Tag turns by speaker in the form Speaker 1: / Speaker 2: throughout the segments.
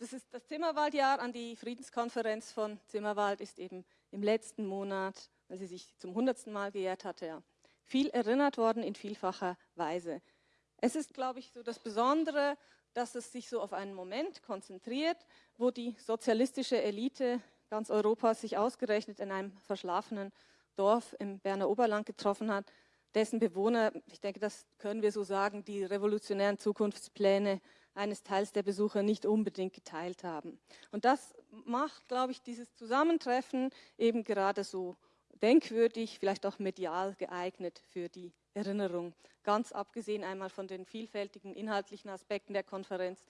Speaker 1: das ist das Zimmerwaldjahr an die Friedenskonferenz von Zimmerwald ist eben im letzten Monat, weil sie sich zum hundertsten Mal geehrt hatte, ja, viel erinnert worden in vielfacher Weise. Es ist, glaube ich, so das Besondere, dass es sich so auf einen Moment konzentriert, wo die sozialistische Elite ganz Europas sich ausgerechnet in einem verschlafenen Dorf im Berner Oberland getroffen hat, dessen Bewohner, ich denke, das können wir so sagen, die revolutionären Zukunftspläne eines Teils der Besucher nicht unbedingt geteilt haben. Und das macht, glaube ich, dieses Zusammentreffen eben gerade so denkwürdig, vielleicht auch medial geeignet für die Erinnerung. Ganz abgesehen einmal von den vielfältigen inhaltlichen Aspekten der Konferenz,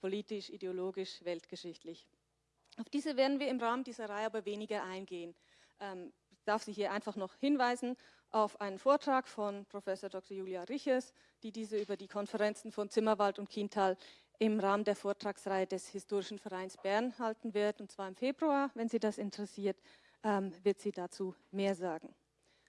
Speaker 1: politisch, ideologisch, weltgeschichtlich. Auf diese werden wir im Rahmen dieser Reihe aber weniger eingehen. Ähm, ich darf Sie hier einfach noch hinweisen auf einen Vortrag von Professor Dr. Julia Riches, die diese über die Konferenzen von Zimmerwald und Kiental im Rahmen der Vortragsreihe des Historischen Vereins Bern halten wird, und zwar im Februar, wenn Sie das interessiert, ähm, wird sie dazu mehr sagen.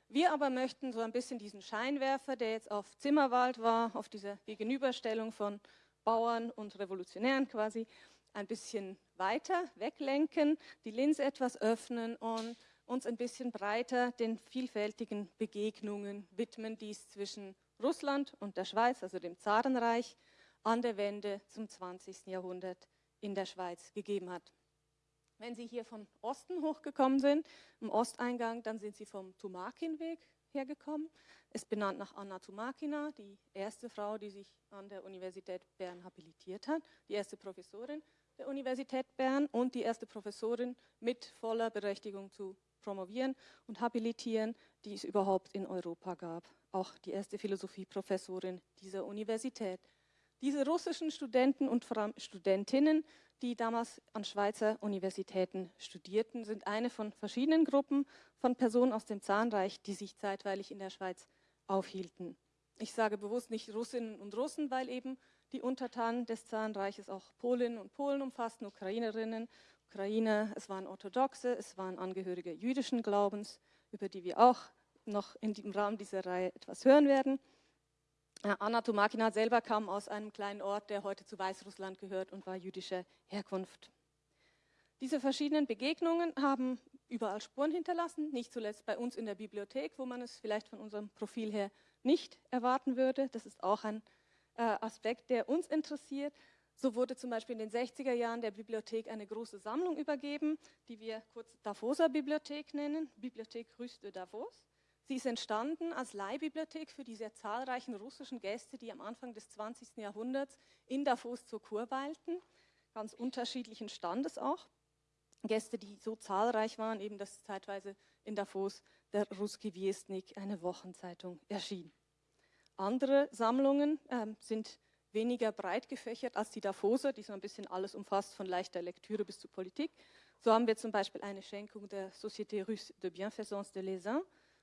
Speaker 1: Wir aber möchten so ein bisschen diesen Scheinwerfer, der jetzt auf Zimmerwald war, auf dieser Gegenüberstellung von Bauern und Revolutionären quasi, ein bisschen weiter weglenken, die Linse etwas öffnen und uns ein bisschen breiter den vielfältigen Begegnungen widmen, die es zwischen Russland und der Schweiz, also dem Zarenreich, an der Wende zum 20. Jahrhundert in der Schweiz gegeben hat. Wenn Sie hier von Osten hochgekommen sind, im Osteingang, dann sind Sie vom Tumakinweg hergekommen. Ist benannt nach Anna Tumakina, die erste Frau, die sich an der Universität Bern habilitiert hat, die erste Professorin der Universität Bern und die erste Professorin mit voller Berechtigung zu promovieren und habilitieren, die es überhaupt in Europa gab. Auch die erste Philosophieprofessorin dieser Universität. Diese russischen Studenten und Studentinnen die damals an Schweizer Universitäten studierten, sind eine von verschiedenen Gruppen von Personen aus dem Zahnreich, die sich zeitweilig in der Schweiz aufhielten. Ich sage bewusst nicht Russinnen und Russen, weil eben die Untertanen des Zahnreiches auch Polinnen und Polen umfassten, Ukrainerinnen, Ukrainer, es waren Orthodoxe, es waren Angehörige jüdischen Glaubens, über die wir auch noch in im Rahmen dieser Reihe etwas hören werden. Anna Tomakina selber kam aus einem kleinen Ort, der heute zu Weißrussland gehört und war jüdischer Herkunft. Diese verschiedenen Begegnungen haben überall Spuren hinterlassen, nicht zuletzt bei uns in der Bibliothek, wo man es vielleicht von unserem Profil her nicht erwarten würde. Das ist auch ein äh, Aspekt, der uns interessiert. So wurde zum Beispiel in den 60er Jahren der Bibliothek eine große Sammlung übergeben, die wir kurz Davoser Bibliothek nennen, Bibliothek Rus de Davos. Sie ist entstanden als Leihbibliothek für die sehr zahlreichen russischen Gäste, die am Anfang des 20. Jahrhunderts in Davos zur Kur weilten, ganz unterschiedlichen Standes auch. Gäste, die so zahlreich waren, eben dass zeitweise in Davos der Ruski Viestnik, eine Wochenzeitung, erschien. Andere Sammlungen äh, sind weniger breit gefächert als die Davoser, die so ein bisschen alles umfasst, von leichter Lektüre bis zur Politik. So haben wir zum Beispiel eine Schenkung der Société Russe de Bienfaisance de Lesin,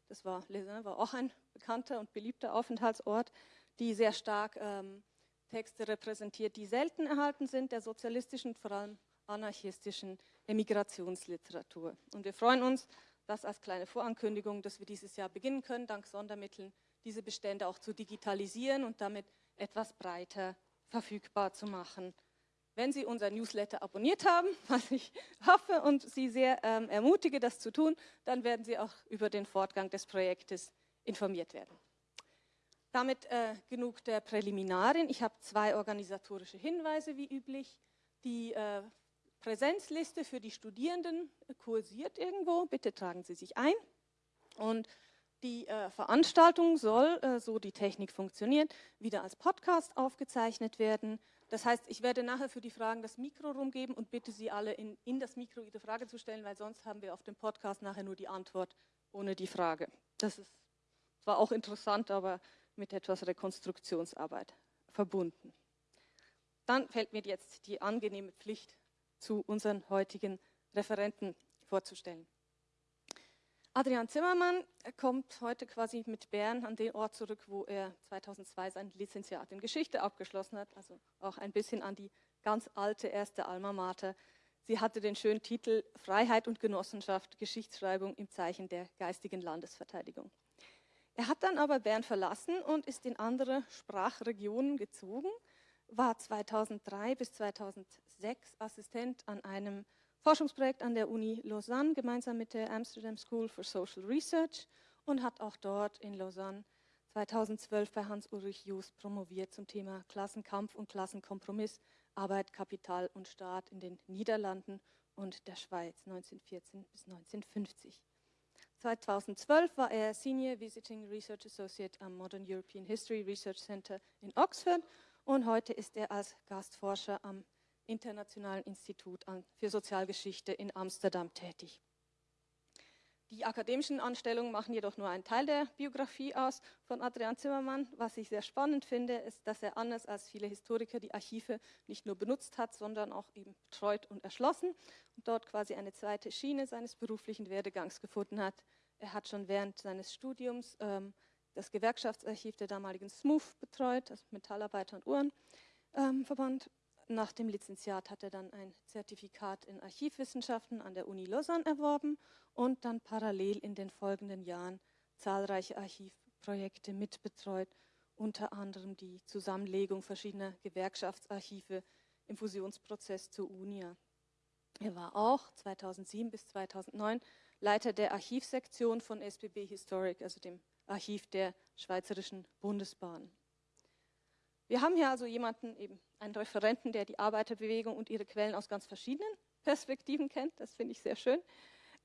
Speaker 1: das war, Lesin war auch ein bekannter und beliebter Aufenthaltsort, die sehr stark ähm, Texte repräsentiert, die selten erhalten sind, der sozialistischen, vor allem anarchistischen Emigrationsliteratur. Und wir freuen uns, das als kleine Vorankündigung, dass wir dieses Jahr beginnen können, dank Sondermitteln, diese Bestände auch zu digitalisieren und damit etwas breiter verfügbar zu machen wenn Sie unser Newsletter abonniert haben, was ich hoffe und Sie sehr ähm, ermutige, das zu tun, dann werden Sie auch über den Fortgang des Projektes informiert werden. Damit äh, genug der Präliminarien. Ich habe zwei organisatorische Hinweise wie üblich. Die äh, Präsenzliste für die Studierenden kursiert irgendwo. Bitte tragen Sie sich ein. Und die äh, Veranstaltung soll, äh, so die Technik funktioniert, wieder als Podcast aufgezeichnet werden. Das heißt, ich werde nachher für die Fragen das Mikro rumgeben und bitte Sie alle in, in das Mikro Ihre Frage zu stellen, weil sonst haben wir auf dem Podcast nachher nur die Antwort ohne die Frage. Das ist zwar auch interessant, aber mit etwas Rekonstruktionsarbeit verbunden. Dann fällt mir jetzt die angenehme Pflicht zu unseren heutigen Referenten vorzustellen. Adrian Zimmermann kommt heute quasi mit Bern an den Ort zurück, wo er 2002 sein Lizenziat in Geschichte abgeschlossen hat, also auch ein bisschen an die ganz alte erste Alma Mater. Sie hatte den schönen Titel Freiheit und Genossenschaft, Geschichtsschreibung im Zeichen der geistigen Landesverteidigung. Er hat dann aber Bern verlassen und ist in andere Sprachregionen gezogen, war 2003 bis 2006 Assistent an einem Forschungsprojekt an der Uni Lausanne gemeinsam mit der Amsterdam School for Social Research und hat auch dort in Lausanne 2012 bei Hans-Ulrich Just promoviert zum Thema Klassenkampf und Klassenkompromiss, Arbeit, Kapital und Staat in den Niederlanden und der Schweiz 1914 bis 1950. 2012 war er Senior Visiting Research Associate am Modern European History Research Center in Oxford und heute ist er als Gastforscher am Internationalen Institut für Sozialgeschichte in Amsterdam tätig. Die akademischen Anstellungen machen jedoch nur einen Teil der Biografie aus von Adrian Zimmermann. Was ich sehr spannend finde, ist, dass er anders als viele Historiker die Archive nicht nur benutzt hat, sondern auch eben betreut und erschlossen und dort quasi eine zweite Schiene seines beruflichen Werdegangs gefunden hat. Er hat schon während seines Studiums ähm, das Gewerkschaftsarchiv der damaligen SMUF betreut, das Metallarbeiter- und Uhrenverband. Ähm, Nach dem Lizenziat hat er dann ein Zertifikat in Archivwissenschaften an der Uni Lausanne erworben und dann parallel in den folgenden Jahren zahlreiche Archivprojekte mitbetreut, unter anderem die Zusammenlegung verschiedener Gewerkschaftsarchive im Fusionsprozess zur UNIA. Er war auch 2007 bis 2009 Leiter der Archivsektion von SBB Historic, also dem Archiv der Schweizerischen Bundesbahn. Wir haben hier also jemanden, eben einen Referenten, der die Arbeiterbewegung und ihre Quellen aus ganz verschiedenen Perspektiven kennt. Das finde ich sehr schön.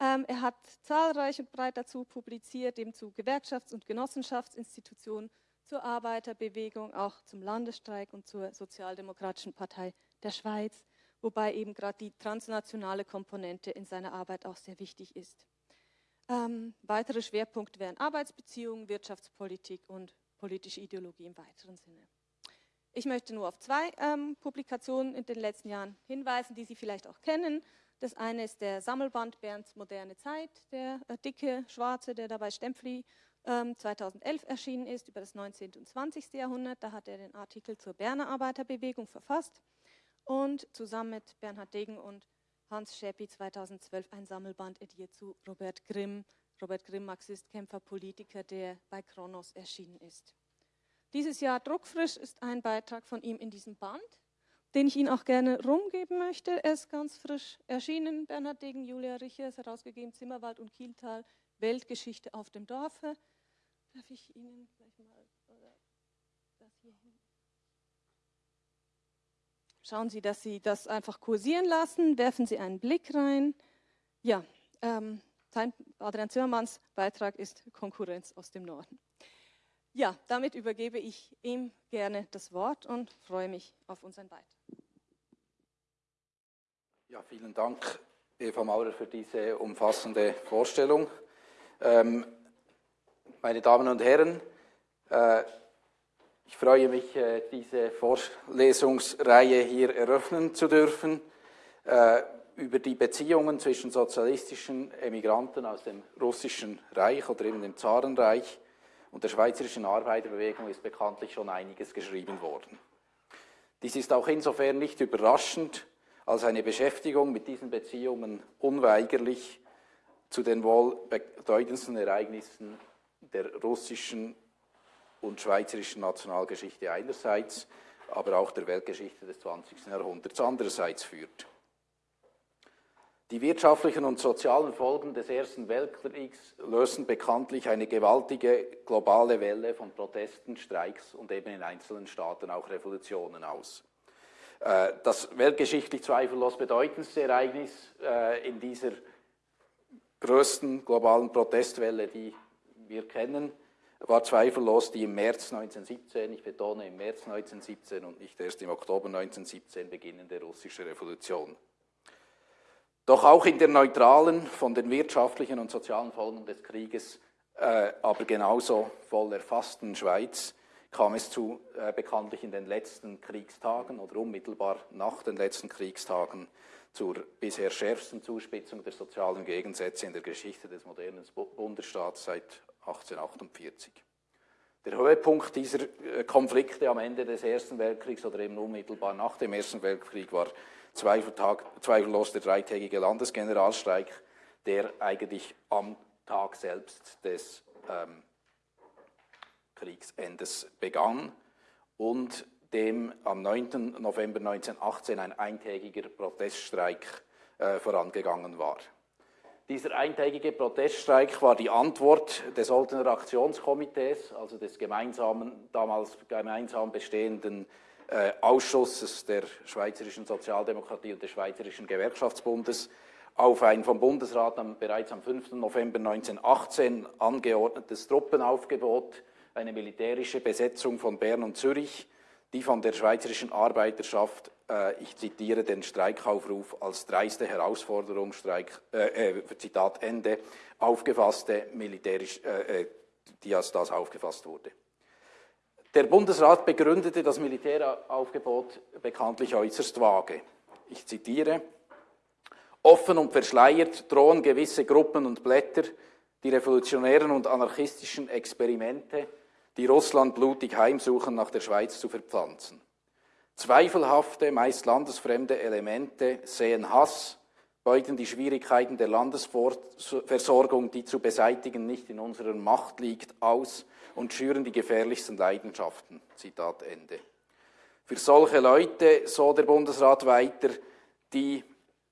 Speaker 1: Ähm, er hat zahlreich und breit dazu publiziert, eben zu Gewerkschafts- und Genossenschaftsinstitutionen, zur Arbeiterbewegung, auch zum Landesstreik und zur Sozialdemokratischen Partei der Schweiz, wobei eben gerade die transnationale Komponente in seiner Arbeit auch sehr wichtig ist. Ähm, weitere Schwerpunkte wären Arbeitsbeziehungen, Wirtschaftspolitik und politische Ideologie im weiteren Sinne. Ich möchte nur auf zwei ähm, Publikationen in den letzten Jahren hinweisen, die Sie vielleicht auch kennen. Das eine ist der Sammelband Bernds moderne Zeit, der äh, dicke, schwarze, der dabei Stempfli ähm, 2011 erschienen ist, über das 19. und 20. Jahrhundert. Da hat er den Artikel zur Berner Arbeiterbewegung verfasst und zusammen mit Bernhard Degen und Hans Schäppi 2012 ein Sammelband ediert zu Robert Grimm, Robert Grimm, Marxist, Kämpfer, Politiker, der bei Kronos erschienen ist. Dieses Jahr druckfrisch ist ein Beitrag von ihm in diesem Band, den ich Ihnen auch gerne rumgeben möchte. Er ist ganz frisch erschienen. Bernhard Degen, Julia Richers, herausgegeben, Zimmerwald und Kieltal, Weltgeschichte auf dem Dorfe. Darf ich Ihnen gleich mal das hier hin? Schauen Sie, dass Sie das einfach kursieren lassen, werfen Sie einen Blick rein. Ja, ähm, Adrian Zimmermanns Beitrag ist Konkurrenz aus dem Norden. Ja, damit übergebe ich ihm gerne das Wort und freue mich auf unseren Beitrag.
Speaker 2: Ja, vielen Dank, Eva Maurer, für diese umfassende Vorstellung. Ähm, meine Damen und Herren, äh, ich freue mich, äh, diese Vorlesungsreihe hier eröffnen zu dürfen äh, über die Beziehungen zwischen sozialistischen Emigranten aus dem russischen Reich oder eben dem Zarenreich und der schweizerischen Arbeiterbewegung ist bekanntlich schon einiges geschrieben worden. Dies ist auch insofern nicht überraschend, als eine Beschäftigung mit diesen Beziehungen unweigerlich zu den wohl bedeutendsten Ereignissen der russischen und schweizerischen Nationalgeschichte einerseits, aber auch der Weltgeschichte des 20. Jahrhunderts andererseits führt. Die wirtschaftlichen und sozialen Folgen des Ersten Weltkriegs lösen bekanntlich eine gewaltige globale Welle von Protesten, Streiks und eben in einzelnen Staaten auch Revolutionen aus. Äh, das weltgeschichtlich zweifellos bedeutendste Ereignis äh, in dieser größten globalen Protestwelle, die wir kennen, war zweifellos die im März 1917, ich betone im März 1917 und nicht erst im Oktober 1917 beginnende russische Revolution. Doch auch in der neutralen, von den wirtschaftlichen und sozialen Folgen des Krieges, äh, aber genauso voll erfassten Schweiz kam es zu äh, bekanntlich in den letzten Kriegstagen oder unmittelbar nach den letzten Kriegstagen zur bisher schärfsten Zuspitzung der sozialen Gegensätze in der Geschichte des modernen Bundesstaats seit 1848. Der Höhepunkt dieser äh, Konflikte am Ende des Ersten Weltkriegs oder eben unmittelbar nach dem Ersten Weltkrieg war zweifellos der dreitägige Landesgeneralstreik, der eigentlich am Tag selbst des ähm, Kriegsendes begann und dem am 9. November 1918 ein eintägiger Proteststreik äh, vorangegangen war. Dieser eintägige Proteststreik war die Antwort des Oltener Aktionskomitees, also des gemeinsamen, damals gemeinsam bestehenden äh, Ausschusses der Schweizerischen Sozialdemokratie und des Schweizerischen Gewerkschaftsbundes, auf ein vom Bundesrat am, bereits am 5. November 1918 angeordnetes Truppenaufgebot, eine militärische Besetzung von Bern und Zürich, die von der schweizerischen Arbeiterschaft, äh, ich zitiere den Streikaufruf als dreiste Herausforderung, Streik, äh, äh, Zitat Ende, aufgefasste, militärisch, äh, äh, die als das aufgefasst wurde. Der Bundesrat begründete das Militäraufgebot bekanntlich äußerst vage. Ich zitiere, offen und verschleiert drohen gewisse Gruppen und Blätter die revolutionären und anarchistischen Experimente die Russland blutig heimsuchen, nach der Schweiz zu verpflanzen. Zweifelhafte, meist landesfremde Elemente sehen Hass, beuten die Schwierigkeiten der Landesversorgung, die zu beseitigen nicht in unserer Macht liegt, aus und schüren die gefährlichsten Leidenschaften. Zitat Ende. Für solche Leute, so der Bundesrat weiter, die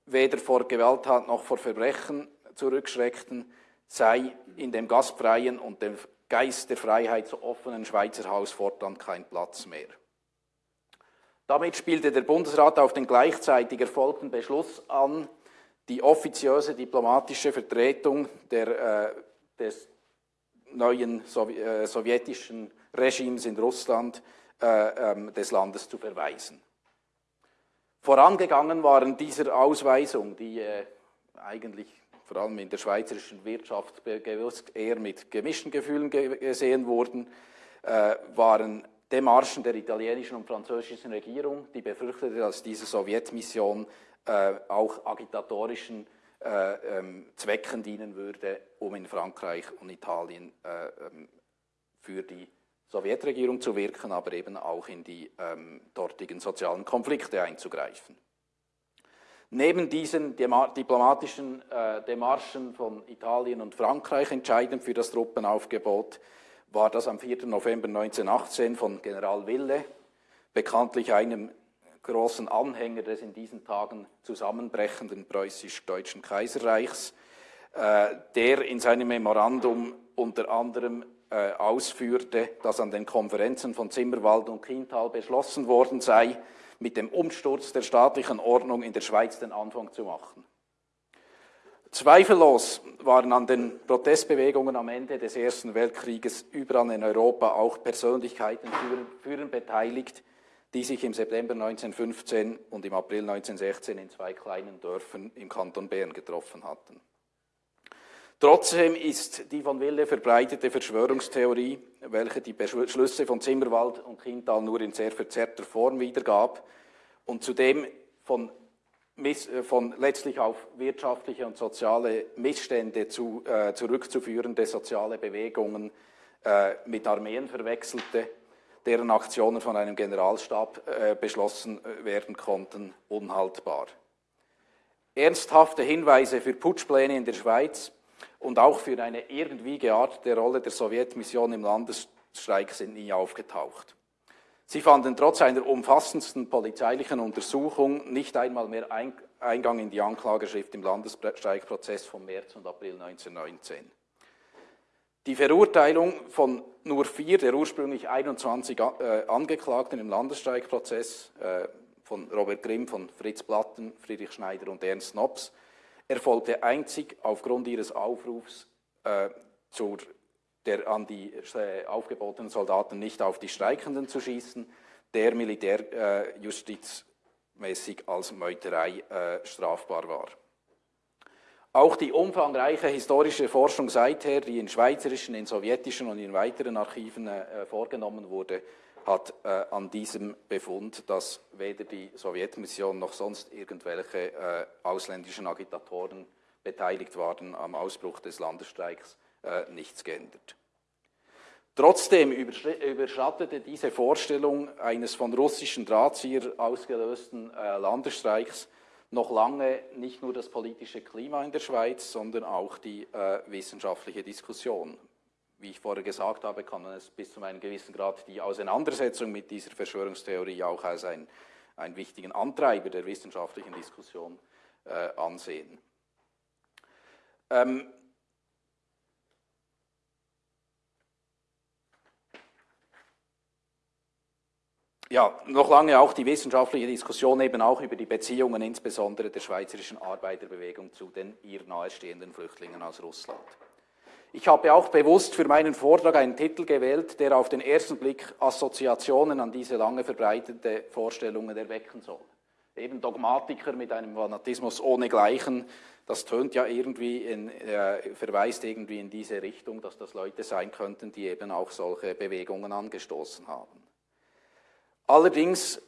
Speaker 2: weder vor Gewalttat noch vor Verbrechen zurückschreckten, sei in dem gastfreien und dem Geist der Freiheit so offenen Schweizer Haus fortan kein Platz mehr. Damit spielte der Bundesrat auf den gleichzeitig erfolgten Beschluss an, die offiziöse diplomatische Vertretung der, äh, des neuen Sow äh, sowjetischen Regimes in Russland äh, ähm, des Landes zu verweisen. Vorangegangen waren dieser Ausweisung, die äh, eigentlich vor allem in der schweizerischen Wirtschaft eher mit gemischten Gefühlen gesehen wurden, äh, waren Demarschen der italienischen und französischen Regierung, die befürchtete, dass diese Sowjetmission äh, auch agitatorischen äh, ähm, Zwecken dienen würde, um in Frankreich und Italien ähm, für die Sowjetregierung zu wirken, aber eben auch in die ähm, dortigen sozialen Konflikte einzugreifen. Neben diesen diplomatischen äh, Demarschen von Italien und Frankreich entscheidend für das Truppenaufgebot war das am 4. November 1918 von General Wille, bekanntlich einem großen Anhänger des in diesen Tagen zusammenbrechenden preußisch-deutschen Kaiserreichs, äh, der in seinem Memorandum unter anderem äh, ausführte, dass an den Konferenzen von Zimmerwald und Kiental beschlossen worden sei, mit dem Umsturz der staatlichen Ordnung in der Schweiz den Anfang zu machen. Zweifellos waren an den Protestbewegungen am Ende des Ersten Weltkrieges überall in Europa auch Persönlichkeiten führend beteiligt, die sich im September 1915 und im April 1916 in zwei kleinen Dörfern im Kanton Bern getroffen hatten. Trotzdem ist die von Wille verbreitete Verschwörungstheorie, welche die Beschlüsse von Zimmerwald und Kindtal nur in sehr verzerrter Form wiedergab und zudem von, äh, von letztlich auf wirtschaftliche und soziale Missstände zu, äh, zurückzuführende soziale Bewegungen äh, mit Armeen verwechselte, deren Aktionen von einem Generalstab äh, beschlossen äh, werden konnten, unhaltbar. Ernsthafte Hinweise für Putschpläne in der Schweiz und auch für eine irgendwie geartete Rolle der Sowjetmission im Landesstreik sind nie aufgetaucht. Sie fanden trotz einer umfassendsten polizeilichen Untersuchung nicht einmal mehr Eingang in die Anklageschrift im Landesstreikprozess vom März und April 1919. Die Verurteilung von nur vier der ursprünglich 21 äh, Angeklagten im Landesstreikprozess, äh, von Robert Grimm, von Fritz Platten, Friedrich Schneider und Ernst Nobs, erfolgte einzig aufgrund ihres Aufrufs äh, zur, der, an die äh, aufgebotenen Soldaten nicht auf die Streikenden zu schießen, der militärjustizmäßig äh, als Meuterei äh, strafbar war. Auch die umfangreiche historische Forschung seither, die in schweizerischen, in sowjetischen und in weiteren Archiven äh, vorgenommen wurde, hat äh, an diesem Befund, dass weder die Sowjetmission noch sonst irgendwelche äh, ausländischen Agitatoren beteiligt waren am Ausbruch des Landesstreiks, äh, nichts geändert. Trotzdem überschattete diese Vorstellung eines von russischen Drahtzieher ausgelösten äh, Landesstreiks noch lange nicht nur das politische Klima in der Schweiz, sondern auch die äh, wissenschaftliche Diskussion. wie ich vorher gesagt habe, kann man es bis zu einem gewissen Grad die Auseinandersetzung mit dieser Verschwörungstheorie auch als ein, einen wichtigen Antreiber der wissenschaftlichen Diskussion äh, ansehen. Ähm, ja, noch lange auch die wissenschaftliche Diskussion eben auch über die Beziehungen insbesondere der schweizerischen Arbeiterbewegung zu den ihr nahestehenden Flüchtlingen aus Russland. Ich habe auch bewusst für meinen Vortrag einen Titel gewählt, der auf den ersten Blick Assoziationen an diese lange verbreitete Vorstellungen erwecken soll. Eben Dogmatiker mit einem Fanatismus ohnegleichen, das tönt ja irgendwie, in, äh, verweist irgendwie in diese Richtung, dass das Leute sein könnten, die eben auch solche Bewegungen angestoßen haben. Allerdings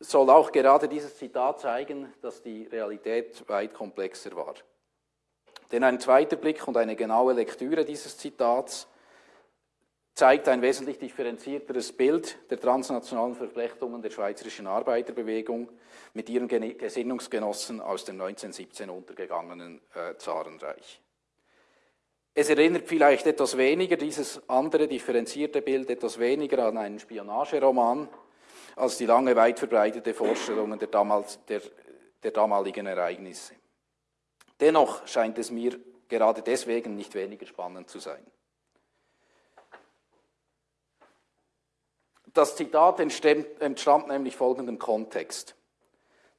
Speaker 2: soll auch gerade dieses Zitat zeigen, dass die Realität weit komplexer war. Denn ein zweiter Blick und eine genaue Lektüre dieses Zitats zeigt ein wesentlich differenzierteres Bild der transnationalen Verflechtungen der schweizerischen Arbeiterbewegung mit ihren Gesinnungsgenossen aus dem 1917 untergegangenen äh, Zarenreich. Es erinnert vielleicht etwas weniger, dieses andere differenzierte Bild, etwas weniger an einen Spionageroman, als die lange weit verbreitete Vorstellungen der, damals, der, der damaligen Ereignisse. Dennoch scheint es mir gerade deswegen nicht weniger spannend zu sein. Das Zitat entstammt nämlich folgendem Kontext.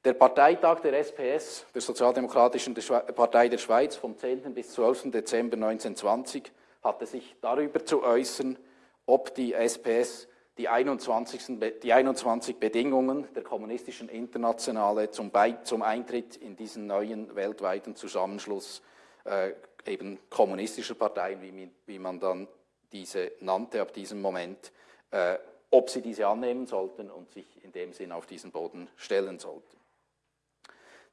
Speaker 2: Der Parteitag der SPS, der Sozialdemokratischen Partei der Schweiz, vom 10. bis 12. Dezember 1920, hatte sich darüber zu äußern, ob die SPS die 21, die 21 Bedingungen der kommunistischen Internationale zum, zum, Eintritt in diesen neuen weltweiten Zusammenschluss äh, eben kommunistischer Parteien, wie, wie, man dann diese nannte ab diesem Moment, äh, ob sie diese annehmen sollten und sich in dem Sinn auf diesen Boden stellen sollten.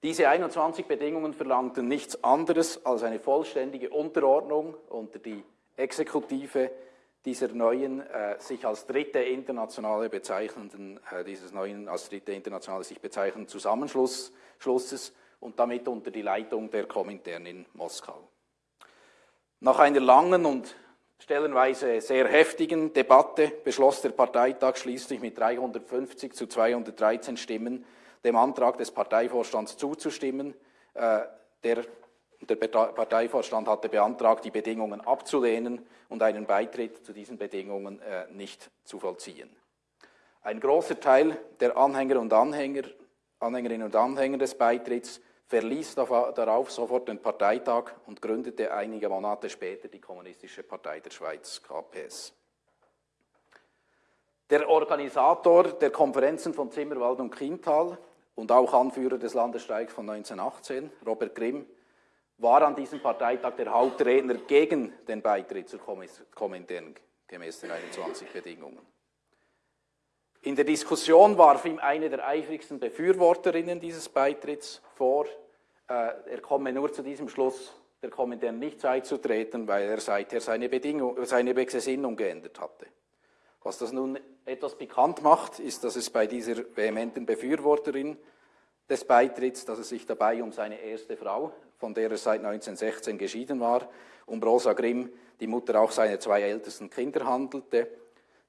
Speaker 2: Diese 21 Bedingungen verlangten nichts anderes als eine vollständige Unterordnung unter die Exekutive dieser neuen, äh, sich als dritte internationale bezeichnenden, äh, dieses neuen als dritte internationale sich bezeichnenden Zusammenschlusses und damit unter die Leitung der Komintern in Moskau. Nach einer langen und stellenweise sehr heftigen Debatte beschloss der Parteitag schließlich mit 350 zu 213 Stimmen, dem Antrag des Parteivorstands zuzustimmen, äh, der der Parteivorstand hatte beantragt, die Bedingungen abzulehnen und einen Beitritt zu diesen Bedingungen äh, nicht zu vollziehen. Ein großer Teil der Anhänger und Anhänger, Anhängerinnen und Anhänger des Beitritts verließ darauf sofort den Parteitag und gründete einige Monate später die Kommunistische Partei der Schweiz, KPS. Der Organisator der Konferenzen von Zimmerwald und Kiental und auch Anführer des Landesstreiks von 1918, Robert Grimm, war an diesem Parteitag der Hauptredner gegen den Beitritt zur Komintern gemäß den 21 Bedingungen. In der Diskussion warf ihm eine der eifrigsten Befürworterinnen dieses Beitritts vor, äh, er komme nur zu diesem Schluss, der Komintern nicht beizutreten, weil er seither seine, Bedingung, seine Gesinnung geändert hatte. Was das nun etwas bekannt macht, ist, dass es bei dieser vehementen Befürworterin des Beitritts, dass es sich dabei um seine erste Frau von der er seit 1916 geschieden war, um Rosa Grimm, die Mutter auch seiner zwei ältesten Kinder handelte,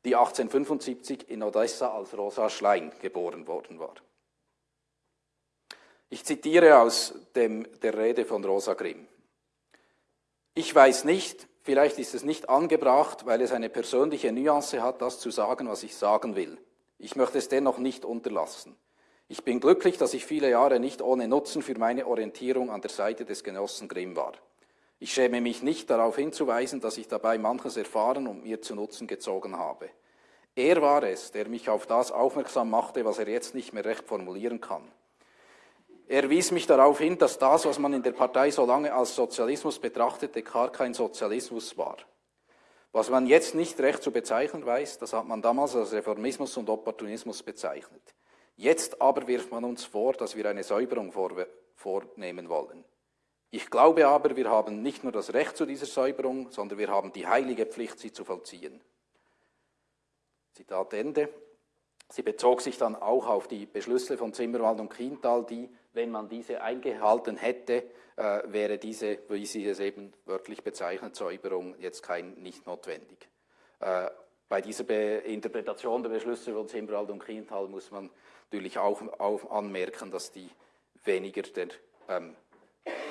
Speaker 2: die 1875 in Odessa als Rosa Schlein geboren worden war. Ich zitiere aus dem, der Rede von Rosa Grimm. Ich weiß nicht, vielleicht ist es nicht angebracht, weil es eine persönliche Nuance hat, das zu sagen, was ich sagen will. Ich möchte es dennoch nicht unterlassen. Ich bin glücklich, dass ich viele Jahre nicht ohne Nutzen für meine Orientierung an der Seite des Genossen Grimm war. Ich schäme mich nicht darauf hinzuweisen, dass ich dabei manches erfahren und mir zu Nutzen gezogen habe. Er war es, der mich auf das aufmerksam machte, was er jetzt nicht mehr recht formulieren kann. Er wies mich darauf hin, dass das, was man in der Partei so lange als Sozialismus betrachtete, gar kein Sozialismus war. Was man jetzt nicht recht zu bezeichnen weiß, das hat man damals als Reformismus und Opportunismus bezeichnet. Jetzt aber wirft man uns vor, dass wir eine Säuberung vornehmen wollen. Ich glaube aber, wir haben nicht nur das Recht zu dieser Säuberung, sondern wir haben die heilige Pflicht, sie zu vollziehen. Zitat Ende. Sie bezog sich dann auch auf die Beschlüsse von Zimmerwald und Kiental, die, wenn man diese eingehalten hätte, äh, wäre diese, wie sie es eben wörtlich bezeichnet, Säuberung jetzt kein nicht notwendig. Äh, bei dieser Be Interpretation der Beschlüsse von Zimmerwald und Kiental muss man natürlich auch, auch anmerken, dass die weniger den ähm,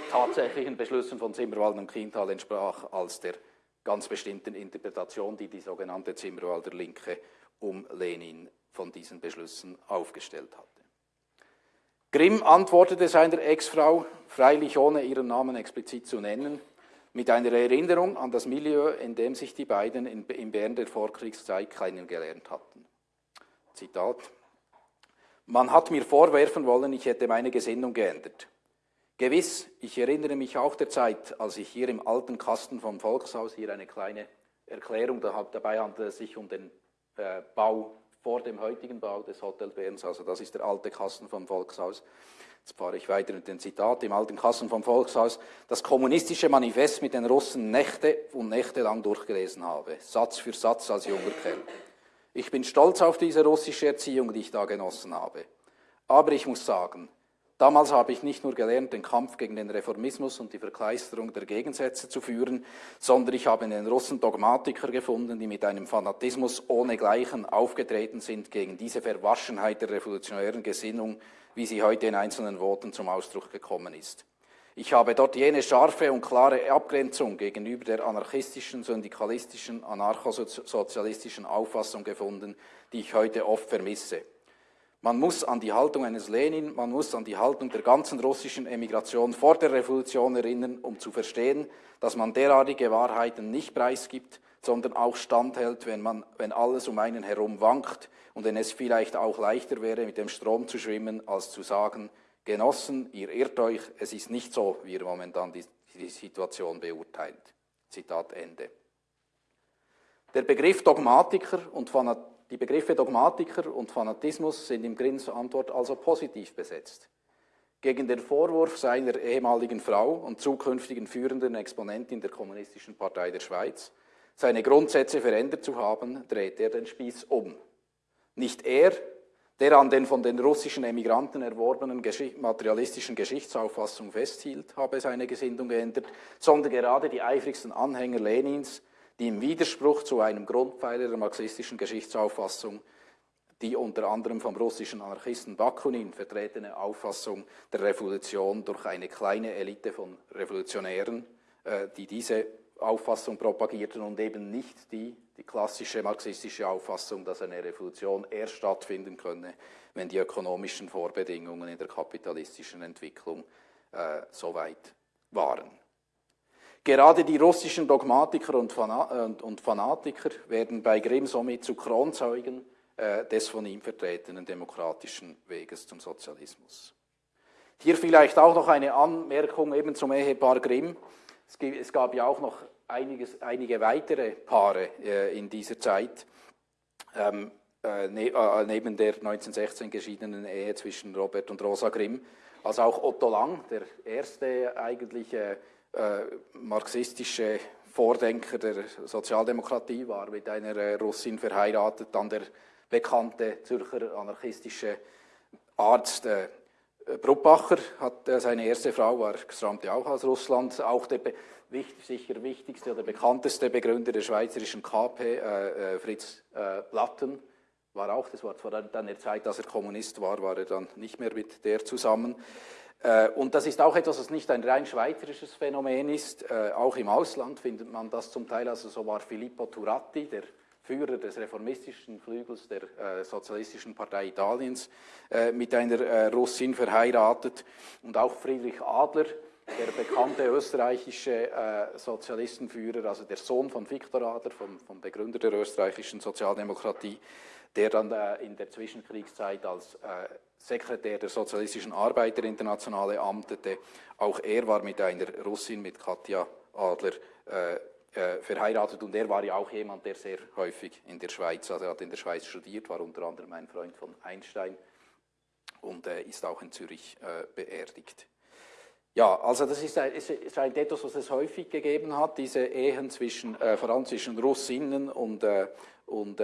Speaker 2: tatsächlichen Beschlüssen von Zimmerwald und Kiental entsprach, als der ganz bestimmten Interpretation, die die sogenannte Zimmerwalder Linke um Lenin von diesen Beschlüssen aufgestellt hatte. Grimm antwortete seiner Ex-Frau, freilich ohne ihren Namen explizit zu nennen, mit einer Erinnerung an das Milieu, in dem sich die beiden in, in Bern der Vorkriegszeit kennengelernt hatten. Zitat. Man hat mir vorwerfen wollen, ich hätte meine Gesinnung geändert. Gewiss, ich erinnere mich auch der Zeit, als ich hier im alten Kasten vom Volkshaus, hier eine kleine Erklärung, dabei handelt es sich um den äh, Bau vor dem heutigen Bau des Hotel Berns, also das ist der alte Kasten vom Volkshaus. Jetzt fahre ich weiter mit dem Zitat im alten Kasten vom Volkshaus, das kommunistische Manifest mit den Russen Nächte und Nächte lang durchgelesen habe, Satz für Satz als junger Kerl. Ich bin stolz auf diese russische Erziehung, die ich da genossen habe. Aber ich muss sagen, Damals habe ich nicht nur gelernt, den Kampf gegen den Reformismus und die Verkleisterung der Gegensätze zu führen, sondern ich habe in den Russen Dogmatiker gefunden, die mit einem Fanatismus ohnegleichen aufgetreten sind gegen diese Verwaschenheit der revolutionären Gesinnung, wie sie heute in einzelnen Worten zum Ausdruck gekommen ist. Ich habe dort jene scharfe und klare Abgrenzung gegenüber der anarchistischen, syndikalistischen, anarchosozialistischen Auffassung gefunden, die ich heute oft vermisse. Man muss an die Haltung eines Lenin, man muss an die Haltung der ganzen russischen Emigration vor der Revolution erinnern, um zu verstehen, dass man derartige Wahrheiten nicht preisgibt, sondern auch standhält, wenn, man, wenn alles um einen herum wankt und wenn es vielleicht auch leichter wäre, mit dem Strom zu schwimmen, als zu sagen, Genossen, ihr irrt euch, es ist nicht so, wie ihr momentan die, die Situation beurteilt. Zitat Ende. Der Begriff Dogmatiker und Fanatiker die Begriffe Dogmatiker und Fanatismus sind im Grimms Antwort also positiv besetzt. Gegen den Vorwurf seiner ehemaligen Frau und zukünftigen führenden Exponentin der Kommunistischen Partei der Schweiz, seine Grundsätze verändert zu haben, dreht er den Spieß um. Nicht er, der an den von den russischen Emigranten erworbenen materialistischen Geschichtsauffassung festhielt, habe seine Gesinnung geändert, sondern gerade die eifrigsten Anhänger Lenins, die im Widerspruch zu einem Grundpfeiler der marxistischen Geschichtsauffassung, die unter anderem vom russischen Anarchisten Bakunin vertretene Auffassung der Revolution durch eine kleine Elite von Revolutionären, äh, die diese Auffassung propagierten und eben nicht die, die klassische marxistische Auffassung, dass eine Revolution erst stattfinden könne, wenn die ökonomischen Vorbedingungen in der kapitalistischen Entwicklung äh, soweit waren. Gerade die russischen Dogmatiker und, Fanatiker werden bei Grimm somit zu Kronzeugen äh, des von ihm vertretenen demokratischen Weges zum Sozialismus. Hier vielleicht auch noch eine Anmerkung eben zum Ehepaar Grimm. Es gab ja auch noch einiges, einige weitere Paare äh, in dieser Zeit, ähm, äh, ne, äh, neben der 1916 geschiedenen Ehe zwischen Robert und Rosa Grimm, also auch Otto Lang, der erste eigentliche äh, marxistische Vordenker der Sozialdemokratie, war mit einer äh, Russin verheiratet, dann der bekannte Zürcher anarchistische Arzt Bruppacher hat äh, seine erste Frau, war, stammte auch aus Russland, auch der wichtig, sicher wichtigste oder bekannteste Begründer der schweizerischen KP, äh, äh, Fritz Platten, war auch, das war zwar dann der Zeit, dass er Kommunist war, war er dann nicht mehr mit der zusammen. Äh, und das ist auch etwas, was nicht ein rein schweizerisches Phänomen ist. Äh, auch im Ausland findet man das zum Teil. Also so war Filippo Turati, der Führer des reformistischen Flügels der äh, Sozialistischen Partei Italiens, mit einer Russin verheiratet. Und auch Friedrich Adler, der bekannte österreichische Sozialistenführer, also der Sohn von Viktor Adler, vom, vom Begründer der österreichischen Sozialdemokratie, der dann in der Zwischenkriegszeit als Sekretär der Sozialistischen Arbeiterinternationale amtete. Auch er war mit einer Russin, mit Katja Adler, äh, verheiratet und er war ja auch jemand, der sehr häufig in der Schweiz, also er hat in der Schweiz studiert, war unter anderem ein Freund von Einstein und äh, ist auch in Zürich äh, beerdigt. Ja, also das ist, ein, ist ein etwas, was es häufig gegeben hat, diese Ehen zwischen, äh, vor allem zwischen Russinnen und, äh, und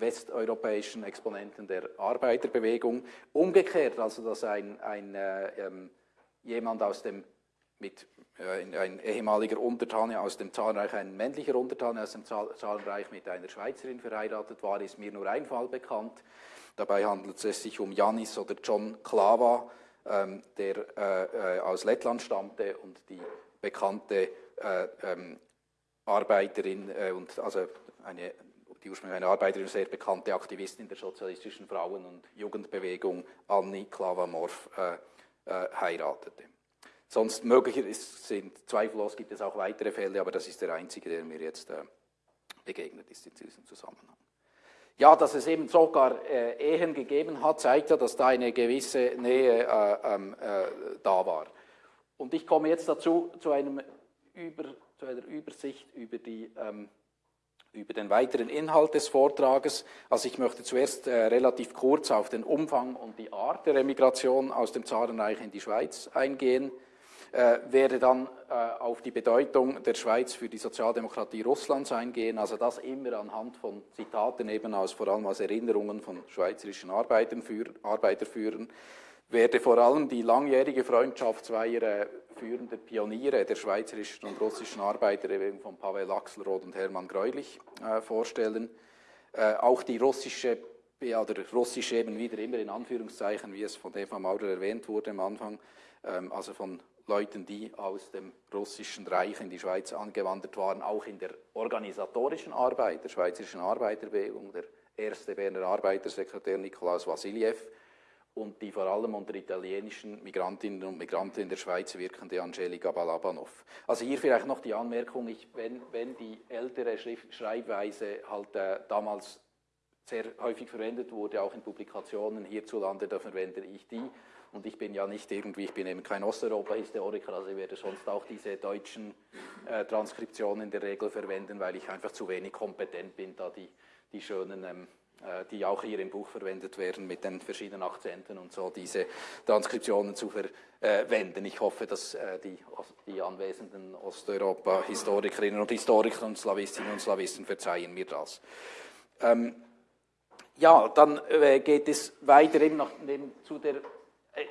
Speaker 2: westeuropäischen Exponenten der Arbeiterbewegung. Umgekehrt, also dass ein, ein äh, ähm, jemand aus dem mit äh, ein ehemaliger Untertane aus dem Zahnreich, ein männlicher Untertane aus dem Zahnreich mit einer Schweizerin verheiratet war, ist mir nur ein Fall bekannt. Dabei handelt es sich um Janis oder John Klava, ähm, der äh, äh, aus Lettland stammte und die bekannte äh, ähm, Arbeiterin äh, und also eine die ursprünglich eine Arbeiterin, sehr bekannte Aktivistin der sozialistischen Frauen- und Jugendbewegung, Annie Klavamorf, äh, äh, heiratete. Sonst möglich ist, sind zweifellos gibt es auch weitere Fälle, aber das ist der einzige, der mir jetzt äh, begegnet ist in diesem Zusammenhang. Ja, dass es eben sogar äh, Ehen gegeben hat, zeigt ja, dass da eine gewisse Nähe äh, ähm, äh, da war. Und ich komme jetzt dazu zu, einem über, zu einer Übersicht über, die, ähm, über den weiteren Inhalt des Vortrages. Also ich möchte zuerst äh, relativ kurz auf den Umfang und die Art der Emigration aus dem Zarenreich in die Schweiz eingehen werde dann äh, auf die Bedeutung der Schweiz für die Sozialdemokratie Russlands eingehen, also das immer anhand von Zitaten eben aus, vor allem aus Erinnerungen von schweizerischen Arbeiterführern, werde vor allem die langjährige Freundschaft zweier äh, führender Pioniere der schweizerischen und russischen Arbeiterbewegung von Pavel Axelrod und Hermann Greulich äh, vorstellen. Äh, auch die russische ja, oder russisch eben wieder immer in Anführungszeichen, wie es von Eva Maurer erwähnt wurde am Anfang, ähm, also von Leuten, die aus dem russischen Reich in die Schweiz angewandert waren, auch in der organisatorischen Arbeit der Schweizerischen Arbeiterbewegung, der erste Berner Arbeitersekretär Nikolaus Vassiljev und die vor allem unter italienischen Migrantinnen und Migranten in der Schweiz wirkende Angelika Balabanov. Also hier vielleicht noch die Anmerkung, ich, wenn, wenn die ältere Schrift, Schreibweise halt äh, damals sehr häufig verwendet wurde, auch in Publikationen hierzulande, da verwende ich die. Und ich bin ja nicht irgendwie, ich bin eben kein Osteuropa-Historiker, also ich werde sonst auch diese deutschen äh, Transkriptionen in der Regel verwenden, weil ich einfach zu wenig kompetent bin, da die, die schönen, ähm, äh, die auch hier im Buch verwendet werden, mit den verschiedenen Akzenten und so, diese Transkriptionen zu verwenden. Ich hoffe, dass äh, die, die anwesenden Osteuropa-Historikerinnen und Historiker und Slawistinnen und Slawisten verzeihen mir das. Ähm, ja, dann äh, geht es weiter eben noch eben zu der äh,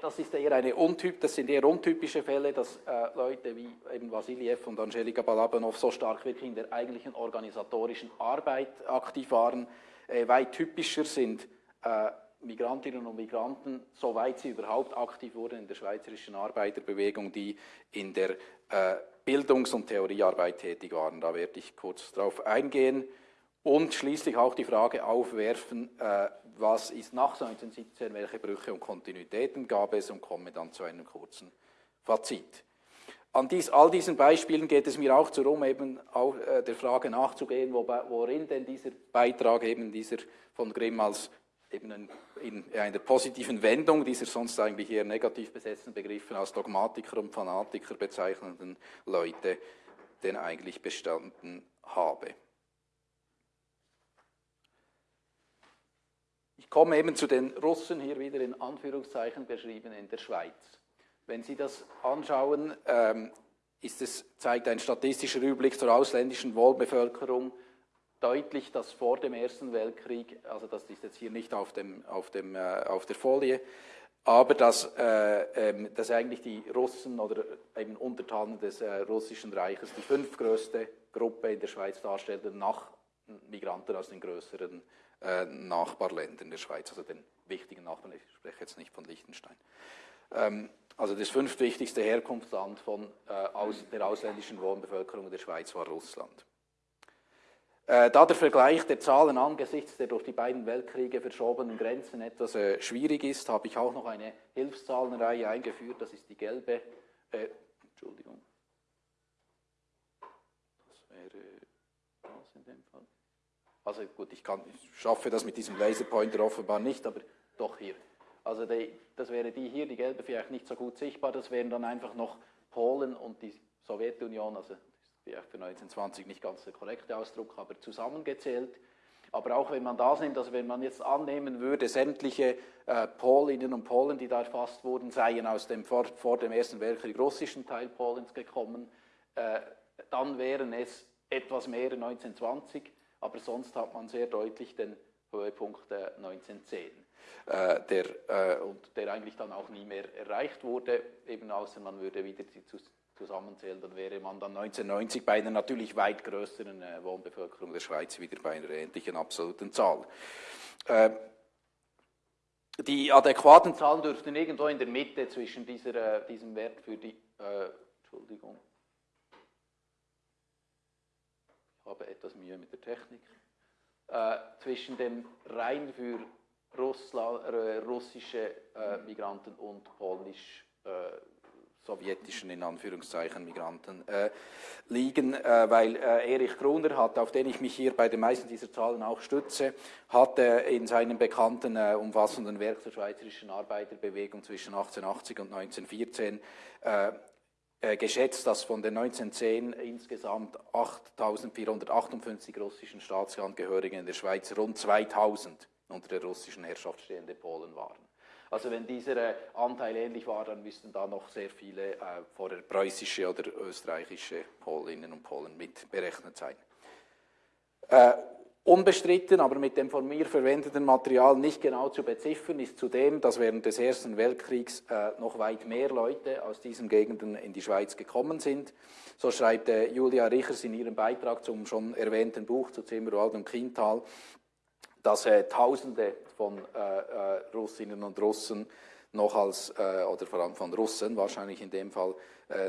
Speaker 2: das ist eher eine untyp, das sind eher untypische Fälle, dass äh, Leute wie eben Vasiliev und Angelika Balabanov so stark wirklich in der eigentlichen organisatorischen Arbeit aktiv waren. Äh, weit typischer sind äh, Migrantinnen und Migranten, soweit sie überhaupt aktiv wurden in der schweizerischen Arbeiterbewegung, die in der äh, Bildungs- und Theoriearbeit tätig waren. Da werde ich kurz darauf eingehen und schließlich auch die Frage aufwerfen, äh, was ist nach 1917, welche Brüche und Kontinuitäten gab es und komme dann zu einem kurzen Fazit. An dies, all diesen Beispielen geht es mir auch darum, eben auch äh, der Frage nachzugehen, wo, worin denn dieser Beitrag eben dieser von Grimm als eben in, in einer positiven Wendung dieser sonst eigentlich eher negativ besetzten Begriffen als Dogmatiker und Fanatiker bezeichnenden Leute denn eigentlich bestanden habe. Ich komme eben zu den Russen, hier wieder in Anführungszeichen beschrieben, in der Schweiz. Wenn Sie das anschauen, ähm, es, zeigt ein statistischer Überblick zur ausländischen Wohlbevölkerung deutlich, dass vor dem Ersten Weltkrieg, also das ist jetzt hier nicht auf, dem, auf, dem, äh, auf der Folie, aber dass, äh, ähm, dass eigentlich die Russen oder eben Untertanen des äh, russischen Reiches die fünftgrößte Gruppe in der Schweiz darstellen, nach Migranten aus den größeren äh, Nachbarländern der Schweiz, also den wichtigen Nachbarn, ich spreche jetzt nicht von Liechtenstein. Ähm, also das fünftwichtigste Herkunftsland von, äh, aus, der ausländischen Wohnbevölkerung der Schweiz war Russland. Äh, da der Vergleich der Zahlen angesichts der durch die beiden Weltkriege verschobenen Grenzen etwas äh, schwierig ist, habe ich auch noch eine Hilfszahlenreihe eingeführt. Das ist die gelbe, äh, Entschuldigung, das wäre das in dem Fall. Also gut, ich, kann, ich schaffe das mit diesem Laserpointer offenbar nicht, aber doch hier. Also die, das wäre die hier, die gelbe vielleicht nicht so gut sichtbar, das wären dann einfach noch Polen und die Sowjetunion, also vielleicht für 1920 nicht ganz der korrekte Ausdruck, aber zusammengezählt. Aber auch wenn man das nimmt, also wenn man jetzt annehmen würde, sämtliche äh, Polinnen und Polen, die da erfasst wurden, seien aus dem vor, vor dem Ersten Weltkrieg russischen Teil Polens gekommen, äh, dann wären es etwas mehr 1920 aber sonst hat man sehr deutlich den Höhepunkt 1910, äh, der, äh, und der eigentlich dann auch nie mehr erreicht wurde, eben außer man würde wieder die zusammenzählen, dann wäre man dann 1990 bei einer natürlich weit größeren äh, Wohnbevölkerung der Schweiz wieder bei einer ähnlichen absoluten Zahl. Äh, die adäquaten Zahlen dürften irgendwo in der Mitte zwischen dieser, äh, diesem Wert für die, äh, Entschuldigung, ich habe etwas Mühe mit der Technik, äh, zwischen dem rein für Russland, äh, russische äh, Migranten und polnisch äh, sowjetischen, in Anführungszeichen, Migranten äh, liegen, äh, weil äh, Erich Gruner hat, auf den ich mich hier bei den meisten dieser Zahlen auch stütze, hat in seinem bekannten äh, umfassenden Werk zur schweizerischen Arbeiterbewegung zwischen 1880 und 1914 äh, geschätzt, dass von den 1910 insgesamt 8.458 russischen Staatsangehörigen in der Schweiz rund 2.000 unter der russischen Herrschaft stehende Polen waren. Also wenn dieser äh, Anteil ähnlich war, dann müssten da noch sehr viele äh, vorher preußische oder österreichische Polinnen und Polen mit berechnet sein. Äh, unbestritten, aber mit dem von mir verwendeten Material nicht genau zu beziffern, ist zudem, dass während des Ersten Weltkriegs äh, noch weit mehr Leute aus diesen Gegenden in die Schweiz gekommen sind. So schreibt äh, Julia Richers in ihrem Beitrag zum schon erwähnten Buch zu Zimmerwald und Kintal, dass äh, Tausende von äh, äh, Russinnen und Russen noch als, äh, oder vor allem von Russen wahrscheinlich in dem Fall,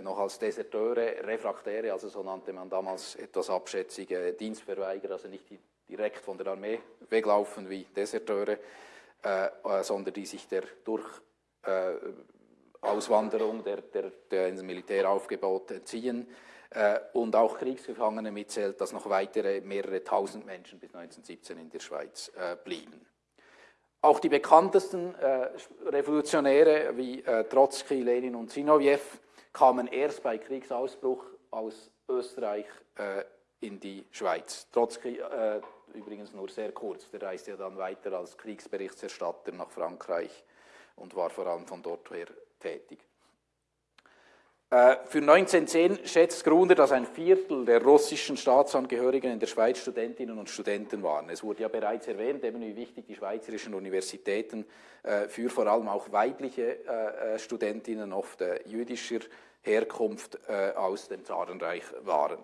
Speaker 2: noch als Deserteure, Refraktäre, also so nannte man damals etwas abschätzige Dienstverweigerer, also nicht die direkt von der Armee weglaufen wie Deserteure, äh, sondern die sich der durch Auswanderung der, der, der Militäraufgebot entziehen äh, und auch Kriegsgefangene mitzählt, dass noch weitere mehrere tausend Menschen bis 1917 in der Schweiz äh, blieben. Auch die bekanntesten äh, Revolutionäre wie Trotzki, Lenin und Zinoviev kamen erst bei Kriegsausbruch aus Österreich in die Schweiz. Trotzki übrigens nur sehr kurz, der reiste ja dann weiter als Kriegsberichterstatter nach Frankreich und war vor allem von dort her tätig. Äh, für 1910 schätzt Gruner, dass ein Viertel der russischen Staatsangehörigen in der Schweiz Studentinnen und Studenten waren. Es wurde ja bereits erwähnt, eben wie wichtig die schweizerischen Universitäten äh, für vor allem auch weibliche äh, Studentinnen oft jüdischer Herkunft aus dem Zarenreich waren.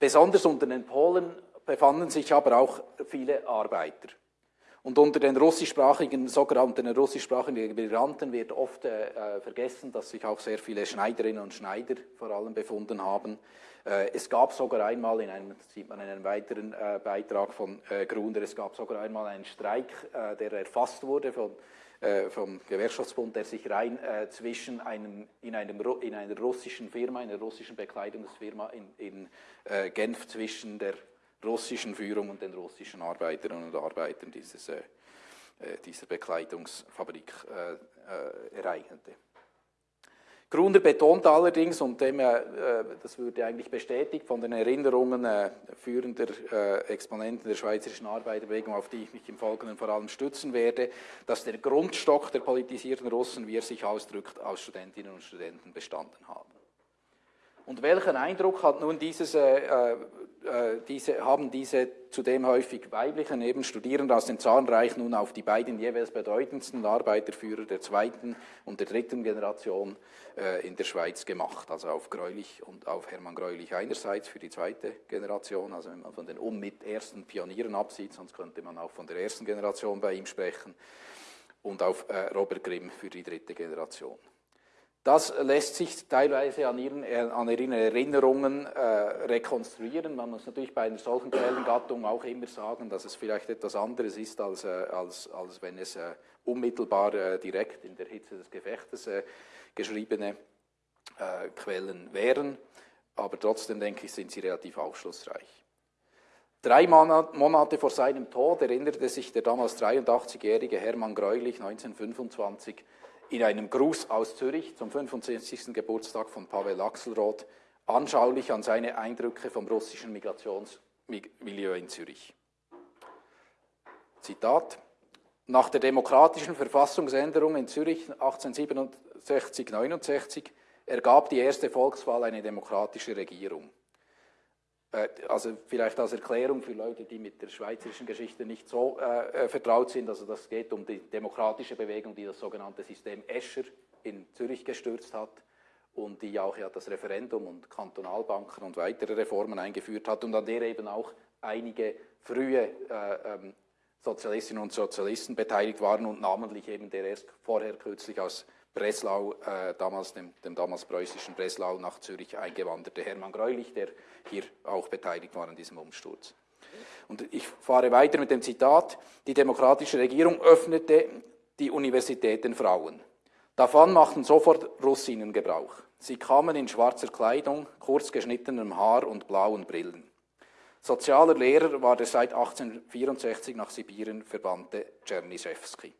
Speaker 2: Besonders unter den Polen befanden sich aber auch viele Arbeiter. Und unter den russischsprachigen, sogenannten russischsprachigen Migranten wird oft äh, vergessen, dass sich auch sehr viele Schneiderinnen und Schneider vor allem befunden haben. Äh, es gab sogar einmal, in einem, das sieht man in einem weiteren äh, Beitrag von äh, Gruner, es gab sogar einmal einen Streik, äh, der erfasst wurde von, äh, vom Gewerkschaftsbund, der sich rein zwischen einem, in, einem, in einer russischen Firma, einer russischen Bekleidungsfirma in, in Genf zwischen der russischen Führung und den russischen Arbeiterinnen und Arbeitern dieses, äh, äh dieser Bekleidungsfabrik äh, äh, ereignete. Gruner betont allerdings, und dem, äh, das würde eigentlich bestätigt von den Erinnerungen äh, führender äh, Exponenten der schweizerischen Arbeiterbewegung, auf die ich mich im Folgenden vor allem stützen werde, dass der Grundstock der politisierten Russen, wie er sich ausdrückt, aus Studentinnen und Studenten bestanden haben. Und welchen Eindruck hat nun dieses, äh, äh, diese, haben diese zudem häufig weiblichen eben Studierende aus dem Zahnreich nun auf die beiden jeweils bedeutendsten Arbeiterführer der zweiten und der dritten Generation äh, in der Schweiz gemacht. Also auf Greulich und auf Hermann Greulich einerseits für die zweite Generation, also wenn man von den unmit ersten Pionieren absieht, sonst könnte man auch von der ersten Generation bei ihm sprechen, und auf äh, Robert Grimm für die dritte Generation. Das lässt sich teilweise an ihren, äh, an ihren Erinnerungen äh, rekonstruieren. Man muss natürlich bei einer solchen Quellengattung auch immer sagen, dass es vielleicht etwas anderes ist, als, äh, als, als wenn es äh, unmittelbar äh, direkt in der Hitze des Gefechtes äh, geschriebene Quellen wären. Aber trotzdem denke ich, sind sie relativ aufschlussreich. Drei Monate vor seinem Tod erinnerte sich der damals 83-jährige Hermann Greulich 1925 in einem Gruß aus Zürich zum 65. Geburtstag von Pavel Axelrod anschaulich an seine Eindrücke vom russischen Migrationsmilieu in Zürich. Zitat. Nach der demokratischen Verfassungsänderung in Zürich 1867-69 ergab die erste Volkswahl eine demokratische Regierung. Äh, also vielleicht als Erklärung für Leute, die mit der schweizerischen Geschichte nicht so äh, vertraut sind, also das geht um die demokratische Bewegung, die das sogenannte System Escher in Zürich gestürzt hat und die auch ja das Referendum und Kantonalbanken und weitere Reformen eingeführt hat und an der eben auch einige frühe äh, ähm, Sozialistinnen und Sozialisten beteiligt waren und namentlich eben der erst vorher kürzlich aus Breslau, äh, damals dem, dem, damals preußischen Breslau nach Zürich eingewanderte Hermann Greulich, der hier auch beteiligt war an diesem Umsturz. Und ich fahre weiter mit dem Zitat, die demokratische Regierung öffnete die Universität den Frauen. Davon machten sofort Russinnen Gebrauch. Sie kamen in schwarzer Kleidung, kurz geschnittenem Haar und blauen Brillen. Sozialer Lehrer war der seit 1864 nach Sibirien verbannte Czernyszewski.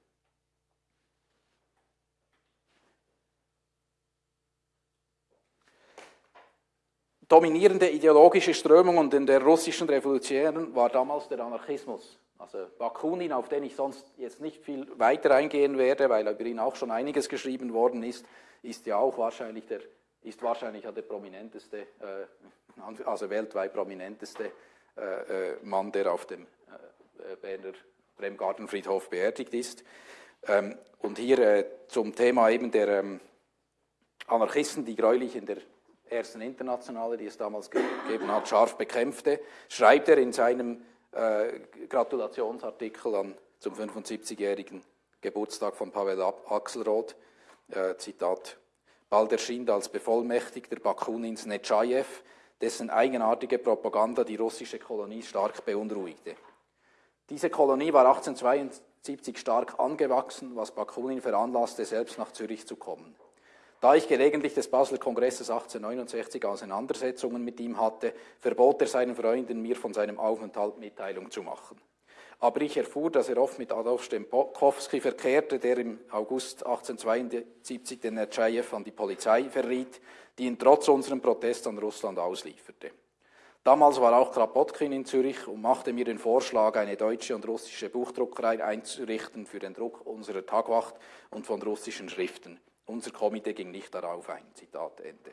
Speaker 2: Dominierende ideologische Strömung in der russischen Revolution war damals der Anarchismus. Also Bakunin, auf den ich sonst jetzt nicht viel weiter eingehen werde, weil über ihn auch schon einiges geschrieben worden ist, ist ja auch wahrscheinlich der, ist wahrscheinlich der prominenteste, äh, also weltweit prominenteste äh, äh, Mann, der auf dem Berner Bremgartenfriedhof beerdigt ist. Ähm, und hier zum Thema eben der ähm, Anarchisten, die gräulich in der ersten Internationale, die es damals gegeben hat, scharf bekämpfte, schreibt er in seinem Gratulationsartikel an, zum 75-jährigen Geburtstag von Pavel Axelrod, Zitat, bald erschien als Bevollmächtigter Bakunins Netschajew, dessen eigenartige Propaganda die russische Kolonie stark beunruhigte. Diese Kolonie war 1872 stark angewachsen, was Bakunin veranlasste, selbst nach Zürich zu kommen. Da ich gelegentlich des Basler Kongresses 1869 Auseinandersetzungen mit ihm hatte, verbot er seinen Freunden, mir von seinem Aufenthalt Mitteilung zu machen. Aber ich erfuhr, dass er oft mit Adolf Stempkowski verkehrte, der im August 1872 den Nertschajew an die Polizei verriet, die ihn trotz unserem Protest an Russland auslieferte. Damals war auch Krapotkin in Zürich und machte mir den Vorschlag, eine deutsche und russische Buchdruckerei einzurichten für den Druck unserer Tagwacht und von russischen Schriften. Unser Komitee ging nicht darauf ein. Zitat Ende.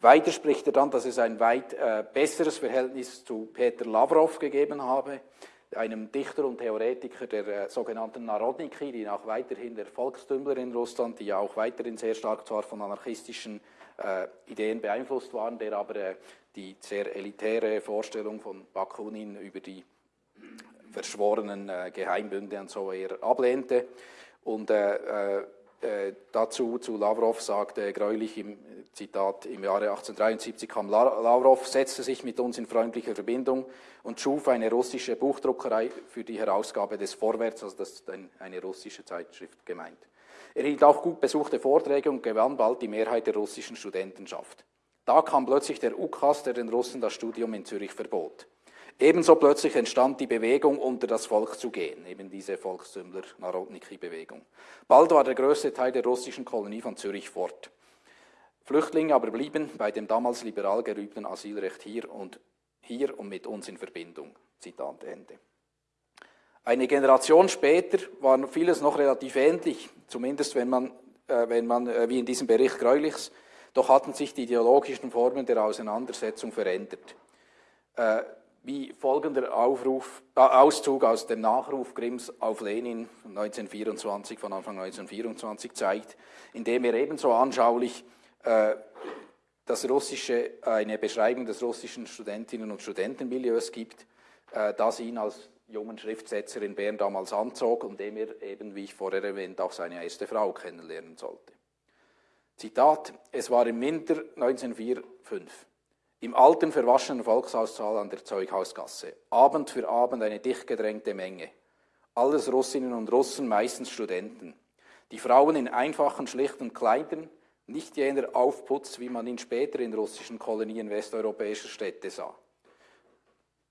Speaker 2: Weiter spricht er dann, dass es ein weit äh, besseres Verhältnis zu Peter Lavrov gegeben habe, einem Dichter und Theoretiker der äh, sogenannten Narodniki, die auch weiterhin der Volkstümler in Russland, die ja auch weiterhin sehr stark zwar von anarchistischen äh, Ideen beeinflusst waren, der aber äh, die sehr elitäre Vorstellung von Bakunin über die verschworenen äh, Geheimbünde und so eher ablehnte. Und äh, dazu zu Lavrov sagte Greulich im Zitat, im Jahre 1873 kam Lavrov, setzte sich mit uns in freundliche Verbindung und schuf eine russische Buchdruckerei für die Herausgabe des Vorwärts, also das ist eine russische Zeitschrift gemeint. Er hielt auch gut besuchte Vorträge und gewann bald die Mehrheit der russischen Studentenschaft. Da kam plötzlich der UKAS, der den Russen das Studium in Zürich verbot. Ebenso plötzlich entstand die Bewegung, unter das Volk zu gehen, eben diese Volkstümler-Narodniki-Bewegung. Bald war der größte Teil der russischen Kolonie von Zürich fort. Flüchtlinge aber blieben bei dem damals liberal gerübten Asylrecht hier und hier und mit uns in Verbindung. Zitat Ende. Eine Generation später war vieles noch relativ ähnlich, zumindest wenn man, äh, wenn man äh, wie in diesem Bericht Greulichs, doch hatten sich die ideologischen Formen der Auseinandersetzung verändert. Äh, wie folgender Aufruf, äh, Auszug aus dem Nachruf Grimms auf Lenin von 1924, von Anfang 1924 zeigt, in dem er ebenso anschaulich äh, das russische, eine Beschreibung des russischen Studentinnen und Studentenmilieus gibt, äh, das ihn als jungen Schriftsetzer in Bern damals anzog und dem er eben, wie ich vorher erwähnt, auch seine erste Frau kennenlernen sollte. Zitat, es war im Winter 1904-5, im alten verwaschenen Volkshaussaal an der Zeughausgasse, Abend für Abend eine dicht gedrängte Menge, alles Russinnen und Russen, meistens Studenten, die Frauen in einfachen, schlichten Kleidern, nicht jener Aufputz, wie man ihn später in russischen Kolonien westeuropäischer Städte sah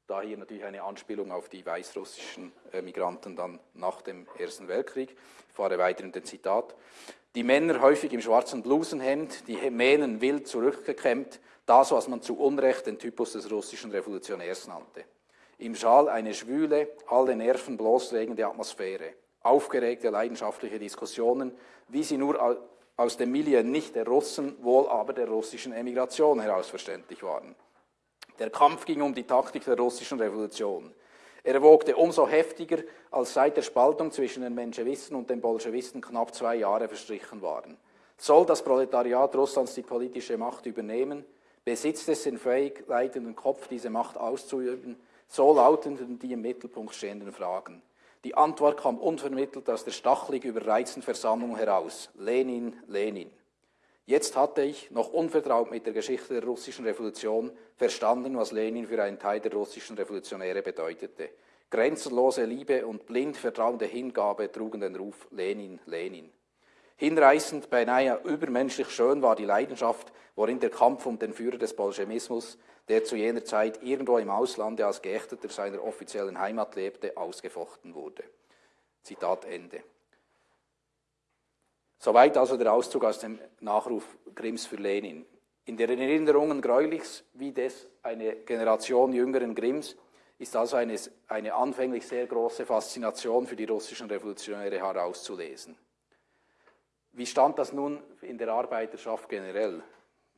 Speaker 2: da hier natürlich eine Anspielung auf die weißrussischen äh, Migranten dann nach dem Ersten Weltkrieg. Ich fahre weiter in den Zitat. Die Männer häufig im schwarzen Blusenhemd, die Mähnen wild zurückgekämmt, das, was man zu Unrecht den Typus des russischen Revolutionärs nannte. Im Schal eine schwüle, alle Nerven bloßlegende Atmosphäre, aufgeregte, leidenschaftliche Diskussionen, wie sie nur aus dem Milieu nicht der Russen, wohl aber der russischen Emigration heraus verständlich waren. Der Kampf ging um die Taktik der russischen Revolution. Er wogte umso heftiger, als seit der Spaltung zwischen den Menschewisten und den Bolschewisten knapp zwei Jahre verstrichen waren. Soll das Proletariat Russlands die politische Macht übernehmen? Besitzt es den fähig leitenden Kopf, diese Macht auszuüben? So lauteten die im Mittelpunkt stehenden Fragen. Die Antwort kam unvermittelt aus der stachelig überreizten Versammlung heraus. Lenin, Lenin. Jetzt hatte ich, noch unvertraut mit der Geschichte der russischen Revolution, verstanden, was Lenin für einen Teil der russischen Revolutionäre bedeutete. Grenzenlose Liebe und blind vertrauende Hingabe trugen den Ruf Lenin, Lenin. Hinreißend, beinahe übermenschlich schön war die Leidenschaft, worin der Kampf um den Führer des Bolschewismus, der zu jener Zeit irgendwo im Auslande als Geächteter seiner offiziellen Heimat lebte, ausgefochten wurde. Zitat Ende. Soweit also der Auszug aus dem Nachruf Grimms für Lenin. In den Erinnerungen Greulichs, wie des eine Generation jüngeren Grimms, ist also eine, eine anfänglich sehr große Faszination für die russischen Revolutionäre herauszulesen. Wie stand das nun in der Arbeiterschaft generell?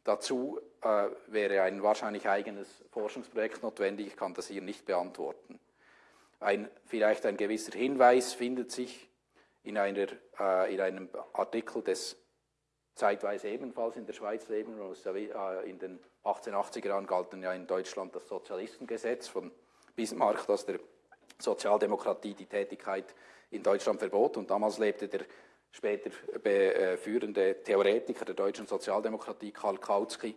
Speaker 2: Dazu äh, wäre ein wahrscheinlich eigenes Forschungsprojekt notwendig, ich kann das hier nicht beantworten. Ein, vielleicht ein gewisser Hinweis findet sich in, einer, äh, in einem Artikel des zeitweise ebenfalls in der Schweiz leben, äh, in den 1880er Jahren galten ja in Deutschland das Sozialistengesetz von Bismarck, das der Sozialdemokratie die Tätigkeit in Deutschland verbot und damals lebte der später äh, führende Theoretiker der deutschen Sozialdemokratie, Karl Kautsky,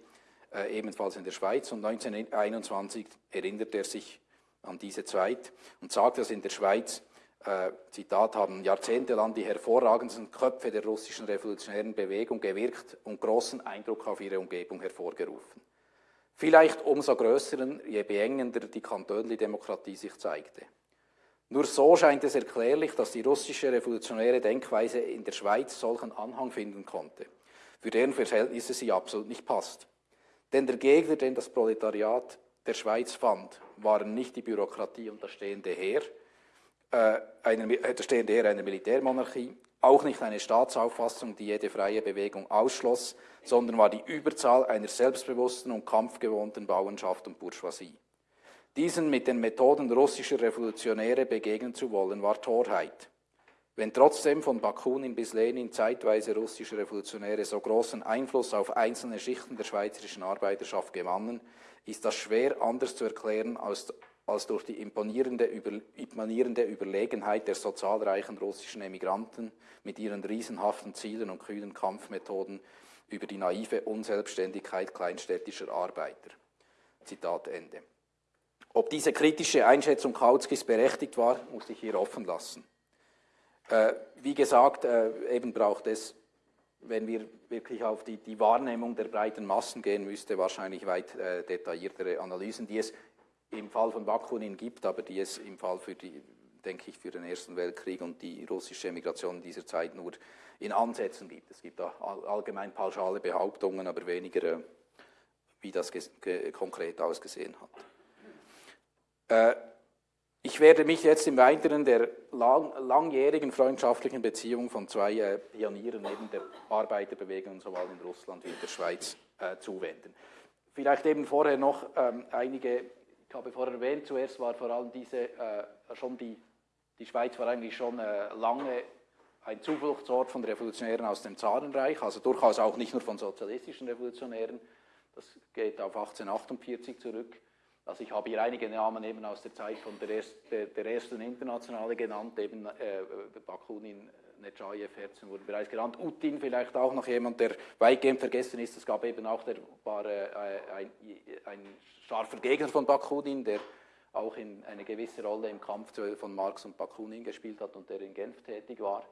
Speaker 2: äh, ebenfalls in der Schweiz. Und 1921 erinnert er sich an diese Zeit und sagt, dass in der Schweiz, äh, Zitat, haben jahrzehntelang die hervorragendsten Köpfe der russischen revolutionären Bewegung gewirkt und großen Eindruck auf ihre Umgebung hervorgerufen. Vielleicht umso größeren, je beengender die Kantönli-Demokratie sich zeigte. Nur so scheint es erklärlich, dass die russische revolutionäre Denkweise in der Schweiz solchen Anhang finden konnte, für deren Verhältnisse sie absolut nicht passt. Denn der Gegner, den das Proletariat der Schweiz fand, waren nicht die Bürokratie und das stehende Heer, äh, eine, äh, das stehende Heer einer Militärmonarchie, auch nicht eine Staatsauffassung, die jede freie Bewegung ausschloss, sondern war die Überzahl einer selbstbewussten und kampfgewohnten Bauernschaft und Bourgeoisie. Diesen mit den Methoden russischer Revolutionäre begegnen zu wollen, war Torheit. Wenn trotzdem von Bakunin bis Lenin zeitweise russische Revolutionäre so großen Einfluss auf einzelne Schichten der schweizerischen Arbeiterschaft gewannen, ist das schwer anders zu erklären als, als durch die imponierende, über, imponierende Überlegenheit der so zahlreichen russischen Emigranten mit ihren riesenhaften Zielen und kühnen Kampfmethoden über die naive Unselbstständigkeit kleinstädtischer Arbeiter. Zitat Ende. Ob diese kritische Einschätzung Kautskis berechtigt war, muss ich hier offen lassen. Äh, wie gesagt, äh, eben braucht es, wenn wir wirklich auf die, die, Wahrnehmung der breiten Massen gehen müsste, wahrscheinlich weit äh, detailliertere Analysen, die es im Fall von Bakunin gibt, aber die es im Fall für die, denke ich, für den Ersten Weltkrieg und die russische Emigration in dieser Zeit nur in Ansätzen gibt. Es gibt da allgemein pauschale Behauptungen, aber weniger, äh, wie das konkret ausgesehen hat. Äh, ich werde mich jetzt im Weiteren der lang, langjährigen freundschaftlichen Beziehung von zwei äh, Pionieren neben der Arbeiterbewegung sowohl in Russland wie in der Schweiz äh, zuwenden. Vielleicht eben vorher noch ähm, einige, ich habe vorher erwähnt, zuerst war vor allem diese, äh, schon die, die Schweiz war eigentlich schon äh, lange ein Zufluchtsort von Revolutionären aus dem Zarenreich, also durchaus auch nicht nur von sozialistischen Revolutionären, das geht auf 1848 zurück, also ich habe hier einige Namen eben aus der Zeit von der, erst, der, ersten Internationale genannt, eben äh, Bakunin, Nechayev, Herzen wurden bereits genannt, Utin vielleicht auch noch jemand, der weitgehend vergessen ist. Es gab eben auch, der war äh, ein, ein scharfer Gegner von Bakunin, der auch in eine gewisse Rolle im Kampf von Marx und Bakunin gespielt hat und der in Genf tätig war.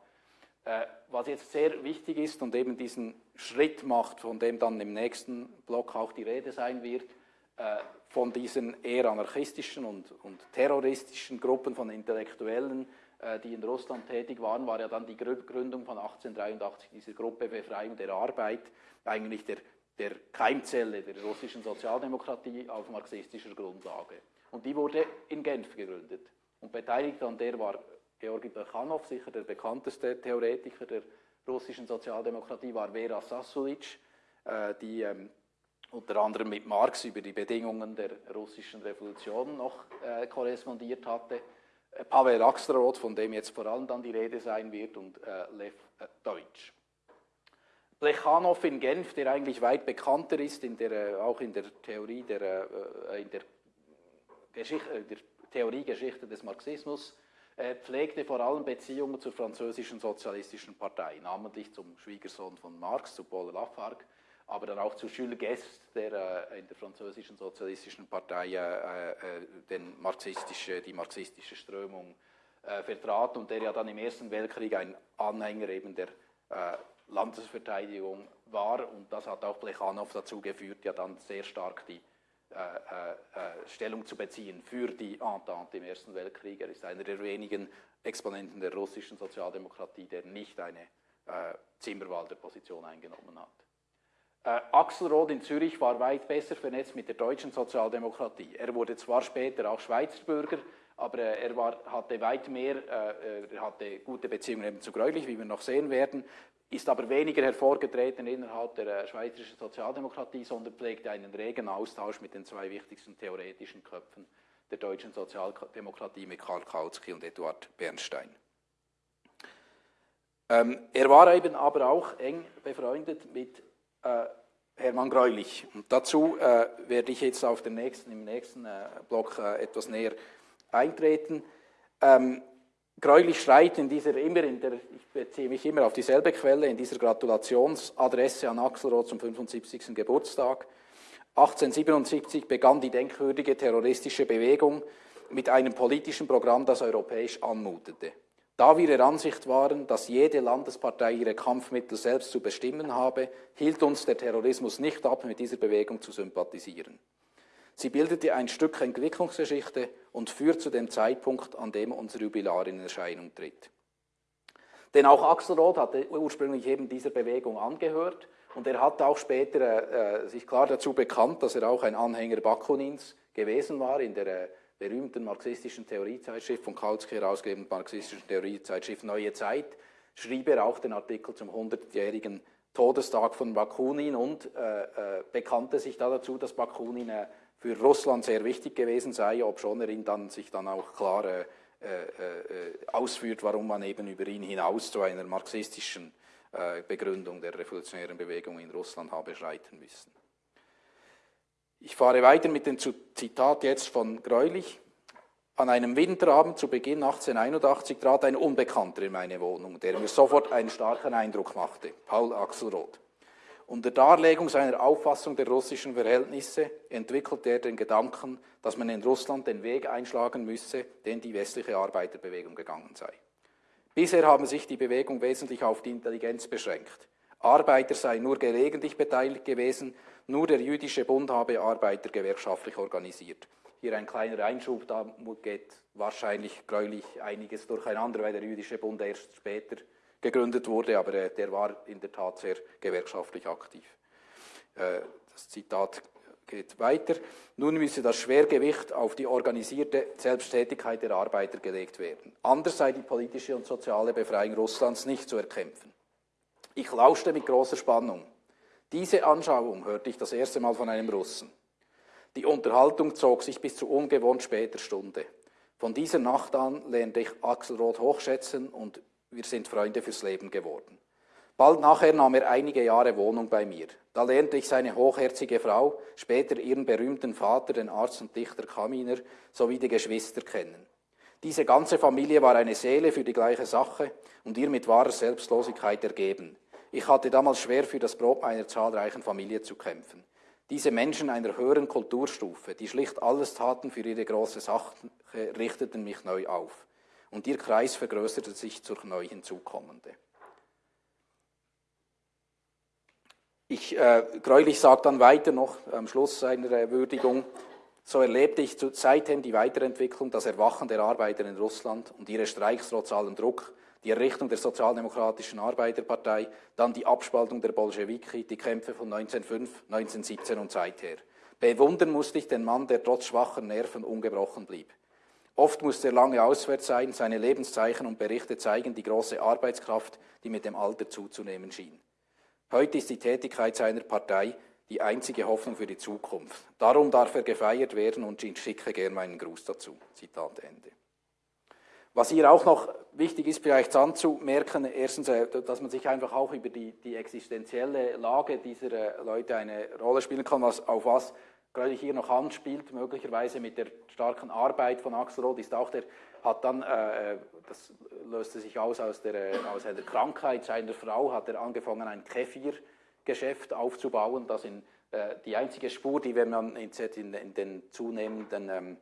Speaker 2: Äh, was jetzt sehr wichtig ist und eben diesen Schritt macht, von dem dann im nächsten Block auch die Rede sein wird, äh, von diesen eher anarchistischen und, und terroristischen Gruppen von Intellektuellen, äh, die in Russland tätig waren, war ja dann die Gründung von 1883 dieser Gruppe Befreiung der Arbeit, eigentlich der, der Keimzelle der russischen Sozialdemokratie auf marxistischer Grundlage. Und die wurde in Genf gegründet. Und beteiligt an der war Georgi Plechanow, sicher der bekannteste Theoretiker der russischen Sozialdemokratie, war Vera Sasulic, äh, die ähm, unter anderem mit Marx über die Bedingungen der russischen Revolution noch äh, korrespondiert hatte, äh, Pavel Axelrod, von dem jetzt vor allem dann die Rede sein wird, und äh, Lev äh, Deutsch. Plechanow in Genf, der eigentlich weit bekannter ist, in der, äh, auch in der Theorie der, äh, in der, Geschichte, der Theoriegeschichte des Marxismus, pflegte vor allem Beziehungen zur französischen sozialistischen Partei, namentlich zum Schwiegersohn von Marx, zu Paul Lafargue, aber dann auch zu Jules Guest, der äh, in der französischen sozialistischen Partei äh, äh, den marxistische, die marxistische Strömung äh, vertrat und der ja dann im Ersten Weltkrieg ein Anhänger eben der äh, Landesverteidigung war und das hat auch Plechanow dazu geführt, ja dann sehr stark die äh, Stellung zu beziehen für die Entente im Ersten Weltkrieg. Er ist einer der wenigen Exponenten der russischen Sozialdemokratie, der nicht eine Zimmerwalder Position eingenommen hat. Äh, Axelrod in Zürich war weit besser vernetzt mit der deutschen Sozialdemokratie. Er wurde zwar später auch Schweizer Bürger, aber äh, er war, hatte weit mehr, äh, hatte gute Beziehungen eben zu Greulich, wie wir noch sehen werden, ist aber weniger hervorgetreten innerhalb der äh, schweizerischen Sozialdemokratie, sondern pflegte einen regen Austausch mit den zwei wichtigsten theoretischen Köpfen der deutschen Sozialdemokratie, mit Karl Kautsky und Eduard Bernstein. Ähm, er war eben aber auch eng befreundet mit äh, Hermann Greulich. Und dazu äh, werde ich jetzt auf den nächsten, im nächsten äh, Block etwas näher eintreten. Ähm, Greulich schreibt in dieser, immer in der, ich beziehe mich immer auf dieselbe Quelle, in dieser Gratulationsadresse an Axelrod zum 75. Geburtstag. 1877 begann die denkwürdige terroristische Bewegung mit einem politischen Programm, das europäisch anmutete. Da wir der Ansicht waren, dass jede Landespartei ihre Kampfmittel selbst zu bestimmen habe, hielt uns der Terrorismus nicht ab, mit dieser Bewegung zu sympathisieren. Sie bildete ein Stück Entwicklungsgeschichte und führt zu dem Zeitpunkt, an dem unser Jubilar in Erscheinung tritt. Denn auch Axelrod hatte ursprünglich eben dieser Bewegung angehört und er hat auch später äh, sich klar dazu bekannt, dass er auch ein Anhänger Bakunins gewesen war in der äh, berühmten marxistischen Theoriezeitschrift von Kautsky herausgegebenen marxistischen Theoriezeitschrift Neue Zeit, schrieb er auch den Artikel zum 100-jährigen Todestag von Bakunin und äh, äh, bekannte sich da dazu, dass Bakunin äh, für Russland sehr wichtig gewesen sei, obschon er ihn dann sich dann auch klar äh, äh, äh, ausführt, warum man eben über ihn hinaus zu einer marxistischen Begründung der revolutionären Bewegung in Russland habe schreiten müssen. Ich fahre weiter mit dem Zitat jetzt von Greulich. An einem Winterabend zu Beginn 1881 trat ein Unbekannter in meine Wohnung, der mir sofort einen starken Eindruck machte, Paul Axelrod. Unter Darlegung seiner Auffassung der russischen Verhältnisse entwickelte er den Gedanken, dass man in Russland den Weg einschlagen müsse, den die westliche Arbeiterbewegung gegangen sei. Bisher haben sich die Bewegung wesentlich auf die Intelligenz beschränkt. Arbeiter seien nur gelegentlich beteiligt gewesen, nur der jüdische Bund habe Arbeiter gewerkschaftlich organisiert. Hier ein kleiner Einschub, da geht wahrscheinlich gräulich einiges durcheinander, weil der jüdische Bund erst später gegründet wurde, aber äh, der war in der Tat sehr gewerkschaftlich aktiv. Äh, das Zitat geht weiter. Nun müsse das Schwergewicht auf die organisierte Selbsttätigkeit der Arbeiter gelegt werden. Anders sei die politische und soziale Befreiung Russlands nicht zu erkämpfen. Ich lauschte mit großer Spannung. Diese Anschauung hörte ich das erste Mal von einem Russen. Die Unterhaltung zog sich bis zu ungewohnt später Stunde. Von dieser Nacht an lernte ich Axelrod hochschätzen und wir sind Freunde fürs Leben geworden. Bald nachher nahm er einige Jahre Wohnung bei mir. Da lernte ich seine hochherzige Frau, später ihren berühmten Vater, den Arzt und Dichter Kaminer, sowie die Geschwister kennen. Diese ganze Familie war eine Seele für die gleiche Sache und ihr mit wahrer Selbstlosigkeit ergeben. Ich hatte damals schwer für das Brot meiner zahlreichen Familie zu kämpfen. Diese Menschen einer höheren Kulturstufe, die schlicht alles taten für ihre große Sache, richteten mich neu auf. Und ihr Kreis vergrößerte sich zur neu hinzukommende. Ich, äh, Greulich sagt dann weiter noch am Schluss seiner äh, Würdigung, so erlebte ich seitdem die Weiterentwicklung, das Erwachen der Arbeiter in Russland und ihre Streiks trotz allem Druck, die Errichtung der Sozialdemokratischen Arbeiterpartei, dann die Abspaltung der Bolschewiki, die Kämpfe von 1905, 1917 und seither. Bewundern musste ich den Mann, der trotz schwacher Nerven ungebrochen blieb. Oft musste er lange auswärts sein, seine Lebenszeichen und Berichte zeigen die große Arbeitskraft, die mit dem Alter zuzunehmen schien. Heute ist die Tätigkeit seiner Partei, die einzige Hoffnung für die Zukunft. Darum darf er gefeiert werden und ich schicke gern meinen Gruß dazu. Zitat Ende. Was hier auch noch wichtig ist, vielleicht anzumerken, erstens, äh, dass man sich einfach auch über die, die existenzielle Lage dieser äh, Leute eine Rolle spielen kann, was, auf was gerade hier noch anspielt, möglicherweise mit der starken Arbeit von Axel Roth, ist auch der, hat dann, äh, das löste sich aus aus, der, aus einer Krankheit seiner Frau, hat er angefangen, ein Kefir-Geschäft aufzubauen, das in, äh, die einzige Spur, die wenn man in, in, in den zunehmenden ähm,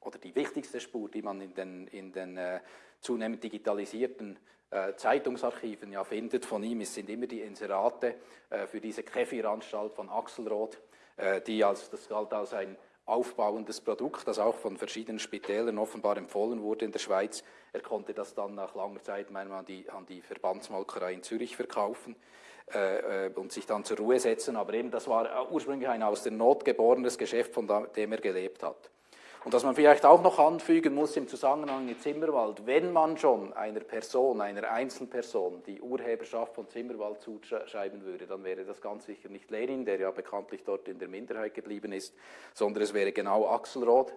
Speaker 2: oder die wichtigste Spur, die man in den, in den äh, zunehmend digitalisierten äh, Zeitungsarchiven ja findet von ihm, es sind immer die Inserate äh, für diese Kefiranstalt von Axelrod, äh, die als, das galt als ein aufbauendes Produkt, das auch von verschiedenen Spitälern offenbar empfohlen wurde in der Schweiz. Er konnte das dann nach langer Zeit an die, an die Verbandsmolkerei in Zürich verkaufen äh, äh, und sich dann zur Ruhe setzen. Aber eben, das war ursprünglich ein aus der Not geborenes Geschäft, von dem er gelebt hat. Und was man vielleicht auch noch anfügen muss im Zusammenhang mit Zimmerwald, wenn man schon einer Person, einer Einzelperson die Urheberschaft von Zimmerwald zuschreiben würde, dann wäre das ganz sicher nicht Lenin, der ja bekanntlich dort in der Minderheit geblieben ist, sondern es wäre genau Axelrod,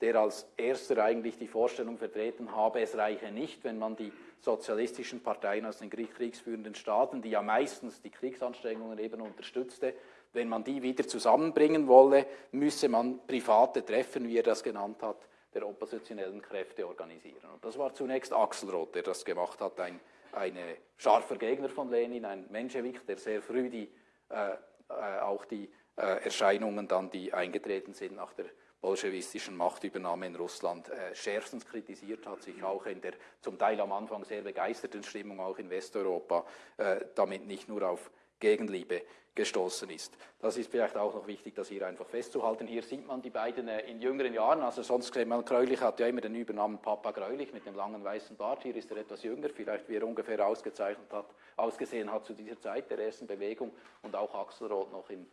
Speaker 2: der als erster eigentlich die Vorstellung vertreten habe, es reiche nicht, wenn man die sozialistischen Parteien aus den kriegsführenden Staaten, die ja meistens die Kriegsanstrengungen eben unterstützte, wenn man die wieder zusammenbringen wolle, müsse man private Treffen, wie er das genannt hat, der oppositionellen Kräfte organisieren. Und das war zunächst Axelrod, der das gemacht hat, ein ein scharfer Gegner von Lenin, ein Menschewik, der sehr früh die, äh, äh, auch die äh, Erscheinungen dann, die eingetreten sind nach der bolschewistischen Machtübernahme in Russland, äh, schärfstens kritisiert hat, sich auch in der zum Teil am Anfang sehr begeisterten Stimmung auch in Westeuropa äh, damit nicht nur auf Gegenliebe gestoßen ist. Das ist vielleicht auch noch wichtig, das hier einfach festzuhalten. Hier sieht man die beiden äh, in jüngeren Jahren, also sonst man, Greulich hat ja immer den Übernamen Papa Greulich mit dem langen weißen Bart. Hier ist er etwas jünger, vielleicht wie er ungefähr ausgezeichnet hat, ausgesehen hat zu dieser Zeit der ersten Bewegung und auch Axelrod noch in,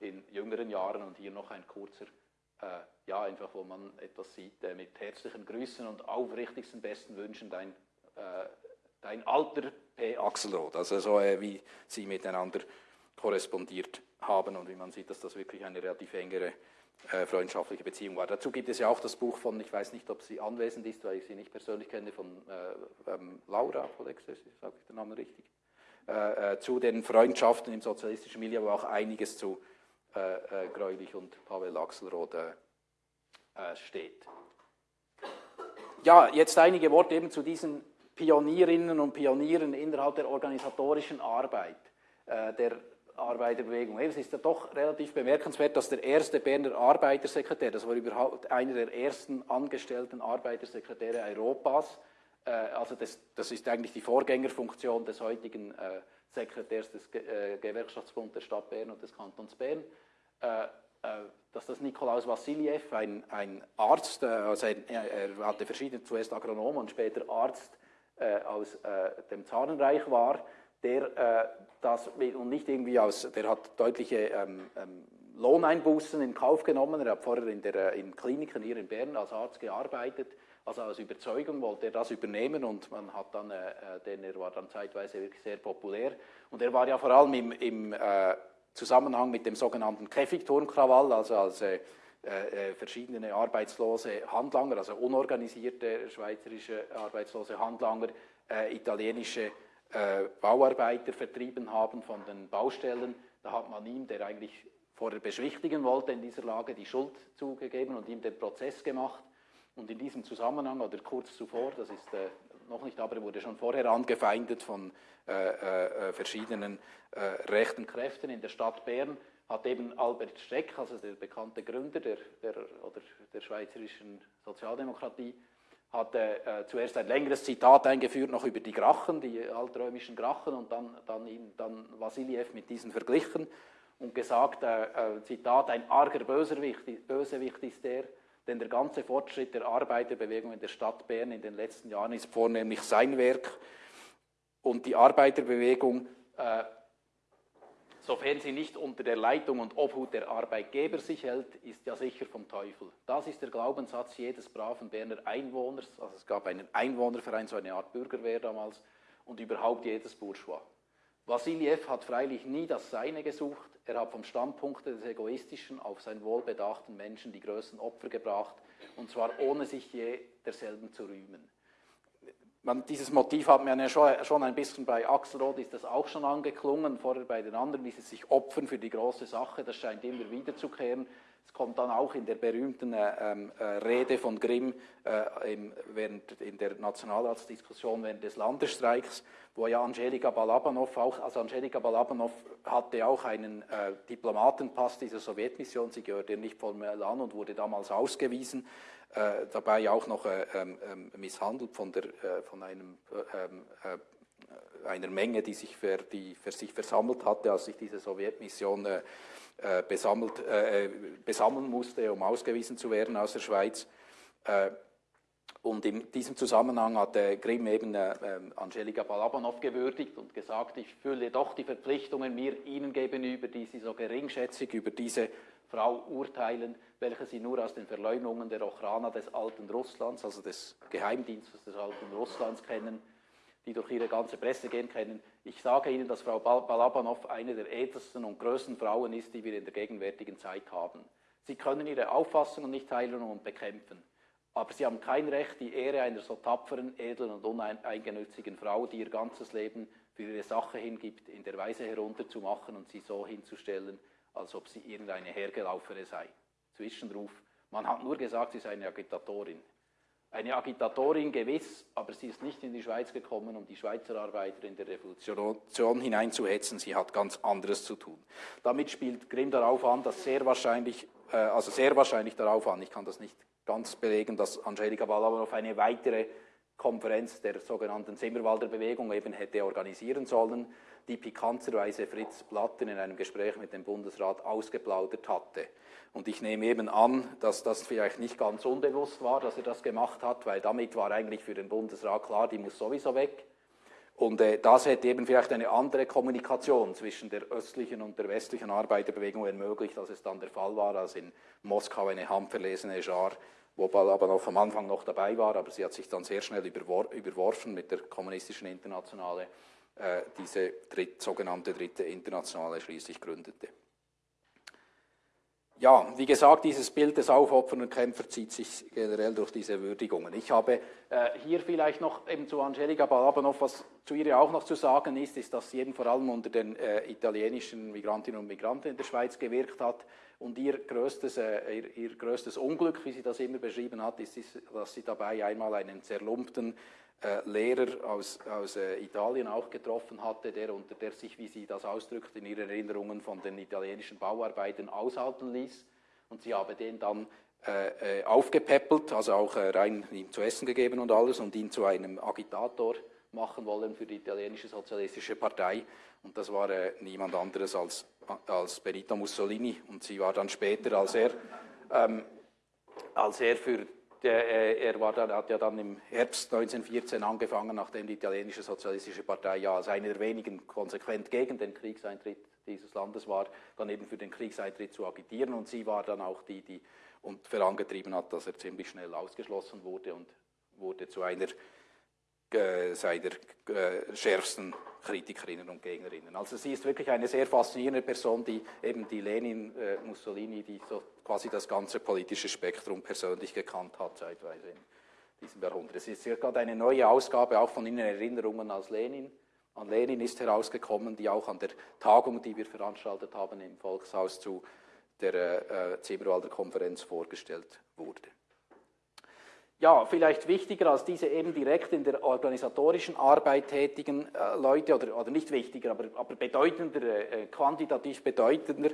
Speaker 2: in jüngeren Jahren und hier noch ein kurzer, äh, ja einfach, wo man etwas sieht, äh, mit herzlichen Grüßen und aufrichtigsten besten Wünschen dein, äh, dein alter P. Axelrod, also so äh, wie sie miteinander korrespondiert haben und wie man sieht, dass das wirklich eine relativ engere äh, freundschaftliche Beziehung war. Dazu gibt es ja auch das Buch von, ich weiß nicht, ob sie anwesend ist, weil ich sie nicht persönlich kenne, von äh, ähm, Laura Polexes, sage ich den Namen richtig, äh, äh, zu den Freundschaften im sozialistischen Milieu, wo auch einiges zu äh, äh, Greulich und Pavel Axelrod steht. Ja, jetzt einige Worte eben zu diesen Pionierinnen und Pionieren innerhalb der organisatorischen Arbeit der Arbeiterbewegung. Es ist ja doch relativ bemerkenswert, dass der erste Berner Arbeitersekretär, das war überhaupt einer der ersten angestellten Arbeitersekretäre Europas, äh, also das, das, ist eigentlich die Vorgängerfunktion des heutigen äh, Sekretärs des Ge äh, Gewerkschaftsbundes der Stadt Bern und des Kantons Bern, äh, äh, dass das Nikolaus Vassiliev, ein, ein Arzt, äh, also er, er, hatte verschiedene, zuerst Agronom und später Arzt aus dem Zarenreich war, der das und nicht irgendwie aus, der hat deutliche ähm, ähm, Lohneinbußen in Kauf genommen. Er hat vorher in, der, äh, in Kliniken hier in Bern als Arzt gearbeitet. Also aus Überzeugung wollte er das übernehmen und man hat dann, äh, äh denn er war dann zeitweise wirklich sehr populär. Und er war ja vor allem im, im äh, Zusammenhang mit dem sogenannten Käfigturmkrawall, also als äh, äh, verschiedene arbeitslose Handlanger, also unorganisierte schweizerische arbeitslose Handlanger, italienische äh, Bauarbeiter vertrieben haben von den Baustellen. Da hat man ihm, der eigentlich vorher beschwichtigen wollte in dieser Lage, die Schuld zugegeben und ihm den Prozess gemacht. Und in diesem Zusammenhang oder kurz zuvor, das ist äh, noch nicht, aber wurde schon vorher angefeindet von äh, äh, verschiedenen äh, rechten Kräften in der Stadt Bern, hat eben Albert Streck, also der bekannte Gründer der, der, oder der schweizerischen Sozialdemokratie, hat äh, zuerst ein längeres Zitat eingeführt, noch über die Grachen, die altrömischen Grachen, und dann, dann, ihn, dann Vassiliev mit diesen verglichen und gesagt, äh, äh, Zitat, ein arger Bösewicht, Bösewicht ist der, denn der ganze Fortschritt der Arbeiterbewegung in der Stadt Bern in den letzten Jahren ist vornehmlich sein Werk. Und die Arbeiterbewegung äh, sofern sie nicht unter der Leitung und Obhut der Arbeitgeber sich hält, ist ja sicher vom Teufel. Das ist der Glaubenssatz jedes braven Berner Einwohners, also es gab einen Einwohnerverein, so eine Art Bürgerwehr damals, und überhaupt jedes Bourgeois. Wassiliev hat freilich nie das Seine gesucht, er hat vom Standpunkt des egoistischen auf seinen wohlbedachten Menschen die größten Opfer gebracht, und zwar ohne sich je derselben zu rühmen. Man, dieses Motiv hat man ja schon, schon ein bisschen bei Axelrod, ist das auch schon angeklungen, vorher bei den anderen, dieses sich opfern für die große Sache, das scheint immer wiederzukehren. Es kommt dann auch in der berühmten äh, ähm, äh, Rede von Grimm äh, im, während, in der Nationalratsdiskussion während des Landesstreiks, wo ja Angelika Balabanov auch, also Angelika Balabanov hatte auch einen äh, Diplomatenpass dieser Sowjetmission, sie gehörte nicht formell an und wurde damals ausgewiesen, dabei auch noch äh, ähm, ähm, misshandelt von, der, von einem ähm, einer Menge, die sich für, die für sich versammelt hatte, als sich diese Sowjetmission äh, äh, besammelt, äh, besammeln musste, um ausgewiesen zu werden aus der Schweiz. Äh, und in diesem Zusammenhang hat Grimm eben äh, Angelika Balabanov gewürdigt und gesagt, ich fühle doch die Verpflichtungen mir Ihnen gegenüber, die Sie so geringschätzig über diese Frau urteilen, welche Sie nur aus den Verleumdungen der Ochrana des alten Russlands, also des Geheimdienstes des alten Russlands kennen die durch ihre ganze Presse gehen können. Ich sage Ihnen, dass Frau Balabanov eine der ältesten und größten Frauen ist, die wir in der gegenwärtigen Zeit haben. Sie können ihre Auffassungen nicht teilen und bekämpfen, aber Sie haben kein Recht, die Ehre einer so tapferen, edlen und uneingenützigen Frau, die ihr ganzes Leben für ihre Sache hingibt, in der Weise herunterzumachen und sie so hinzustellen, als ob sie irgendeine Hergelaufene sei. Zwischenruf. Man hat nur gesagt, sie sei eine Agitatorin. Eine Agitatorin gewiss, aber sie ist nicht in die Schweiz gekommen, um die Schweizer Arbeiter in der Revolution hineinzuhetzen. Sie hat ganz anderes zu tun. Damit spielt Grimm darauf an, dass sehr wahrscheinlich, äh, also sehr wahrscheinlich darauf an, ich kann das nicht ganz belegen, dass Angelika Balabanov eine weitere Konferenz der sogenannten Zimmerwalder Bewegung eben hätte organisieren sollen, die pikanterweise Fritz Platten in einem Gespräch mit dem Bundesrat ausgeplaudert hatte. Und ich nehme eben an, dass das vielleicht nicht ganz unbewusst war, dass er das gemacht hat, weil damit war eigentlich für den Bundesrat klar, die muss sowieso weg. Und äh, das hätte eben vielleicht eine andere Kommunikation zwischen der östlichen und der westlichen Arbeiterbewegung ermöglicht, als es dann der Fall war, als in Moskau eine handverlesene Schar, wo Balabanov am Anfang noch dabei war, aber sie hat sich dann sehr schnell überwor überworfen mit der kommunistischen Internationale, äh, diese dritt, sogenannte dritte Internationale schließlich gründete. Ja, wie gesagt, dieses Bild des aufopfernden Kämpfers zieht sich generell durch diese Würdigungen. Ich habe äh, hier vielleicht noch eben zu Angelika Balabanov, was zu ihr auch noch zu sagen ist, ist, dass sie eben vor allem unter den äh, italienischen Migrantinnen und Migranten in der Schweiz gewirkt hat. Und ihr größtes, äh, ihr, ihr, größtes Unglück, wie sie das immer beschrieben hat, ist, ist dass sie dabei einmal einen zerlumpten Lehrer aus, aus äh, Italien auch getroffen hatte, der unter der sich, wie sie das ausdrückt, in ihren Erinnerungen von den italienischen Bauarbeitern aushalten ließ. Und sie habe den dann äh, äh aufgepäppelt, also auch äh, rein ihm zu essen gegeben und alles und ihn zu einem Agitator machen wollen für die italienische sozialistische Partei. Und das war äh, niemand anderes als, als Benito Mussolini. Und sie war dann später, als er, ähm, als er für der, äh, er war dann, hat ja dann im Herbst 1914 angefangen, nachdem die italienische sozialistische Partei ja als eine der wenigen konsequent gegen den Kriegseintritt dieses Landes war, dann eben für den Kriegseintritt zu agitieren. Und sie war dann auch die, die und vorangetrieben hat, dass er ziemlich schnell ausgeschlossen wurde und wurde zu einer äh, seiner äh, schärfsten Kritikerinnen und Gegnerinnen. Also sie ist wirklich eine sehr faszinierende Person, die eben die Lenin, äh, Mussolini, die so quasi das ganze politische Spektrum persönlich gekannt hat, zeitweise in diesem Jahrhundert. Es ist gerade eine neue Ausgabe auch von Ihnen Erinnerungen als Lenin. An Lenin ist herausgekommen, die auch an der Tagung, die wir veranstaltet haben im Volkshaus zu der äh, Zimmerwalder Konferenz vorgestellt wurde ja, vielleicht wichtiger als diese eben direkt in der organisatorischen Arbeit tätigen äh, Leute, oder, oder nicht wichtiger, aber, aber bedeutender, äh, quantitativ bedeutender,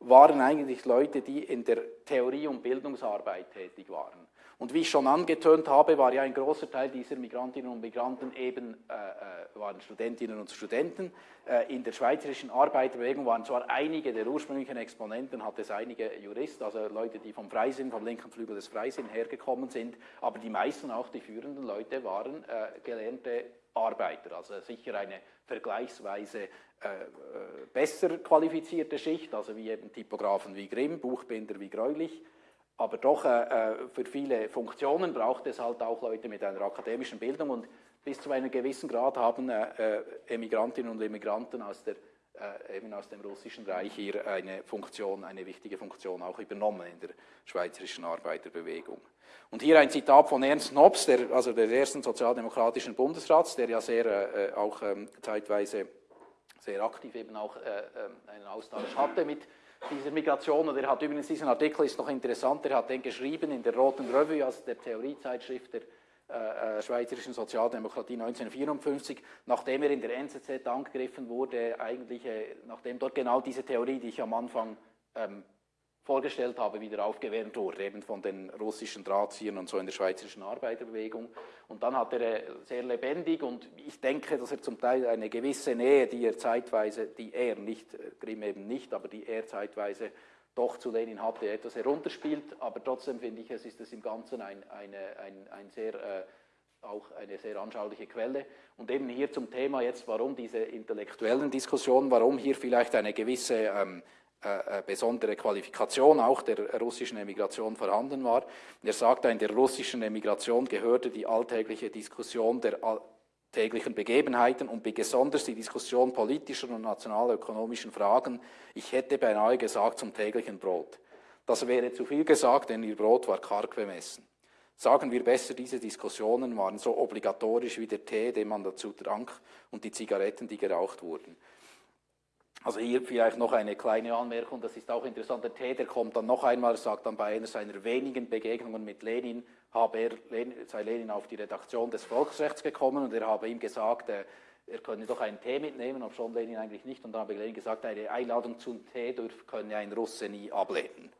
Speaker 2: waren eigentlich Leute, die in der Theorie- und Bildungsarbeit tätig waren. Und wie ich schon angetönt habe, war ja ein großer Teil dieser Migrantinnen und Migranten eben, äh, äh, waren Studentinnen und Studenten. Äh, in der schweizerischen Arbeiterbewegung waren zwar einige der ursprünglichen Exponenten, hat es einige Juristen, also Leute, die vom Freisinn, vom linken Flügel des Freisinn hergekommen sind, aber die meisten, auch die führenden Leute, waren äh, gelernte Arbeiter, also sicher eine vergleichsweise äh, äh, besser qualifizierte Schicht, also wie eben Typografen wie Grimm, Buchbinder wie Greulich, aber doch äh, äh, für viele Funktionen braucht es halt auch Leute mit einer akademischen Bildung und bis zu einem gewissen Grad haben äh, Emigrantinnen und Emigranten aus, der, äh, eben aus dem Russischen Reich hier eine Funktion, eine wichtige Funktion auch übernommen in der schweizerischen Arbeiterbewegung. Und hier ein Zitat von Ernst Nobs, der, also des ersten sozialdemokratischen Bundesrats, der ja sehr äh, auch ähm, zeitweise sehr aktiv eben auch äh, ähm, einen Austausch hatte mit dieser Migration. Und er hat übrigens diesen Artikel, ist noch interessant, er hat den geschrieben in der Roten Revue, also der Theoriezeitschrift der äh, äh schweizerischen Sozialdemokratie 1954, nachdem er in der NZZ angegriffen wurde, eigentlich, äh, nachdem dort genau diese Theorie, die ich am Anfang ähm, vorgestellt habe, wieder aufgewärmt wurde, eben von den russischen Drahtziehern und so in der schweizerischen Arbeiterbewegung. Und dann hat er äh, sehr lebendig und ich denke, dass er zum Teil eine gewisse Nähe, die er zeitweise, die er nicht, äh, Grimm eben nicht, aber die er zeitweise doch zu Lenin hatte, etwas herunterspielt. Aber trotzdem finde ich, es ist es im Ganzen ein, eine, ein, ein sehr, äh, auch eine sehr anschauliche Quelle. Und eben hier zum Thema jetzt, warum diese intellektuellen Diskussionen, warum hier vielleicht eine gewisse ähm, äh, äh, besondere Qualifikation auch der russischen Emigration vorhanden war. Er sagte, in der russischen Emigration gehörte die alltägliche Diskussion der alltäglichen Begebenheiten und besonders die Diskussion politischer und nationalökonomischen Fragen, ich hätte beinahe gesagt, zum täglichen Brot. Das wäre zu viel gesagt, denn ihr Brot war karg bemessen. Sagen wir besser, diese Diskussionen waren so obligatorisch wie der Tee, den man dazu trank, und die Zigaretten, die geraucht wurden. Also hier vielleicht noch eine kleine Anmerkung, das ist auch interessant. Der Täter kommt dann noch einmal, sagt dann bei einer seiner wenigen Begegnungen mit Lenin, habe er, sei Lenin auf die Redaktion des Volksrechts gekommen und er habe ihm gesagt, äh, er könne doch einen Tee mitnehmen, ob schon Lenin eigentlich nicht. Und dann habe Lenin gesagt, eine Einladung zum Tee dürf, könne ein Russe nie ablehnen.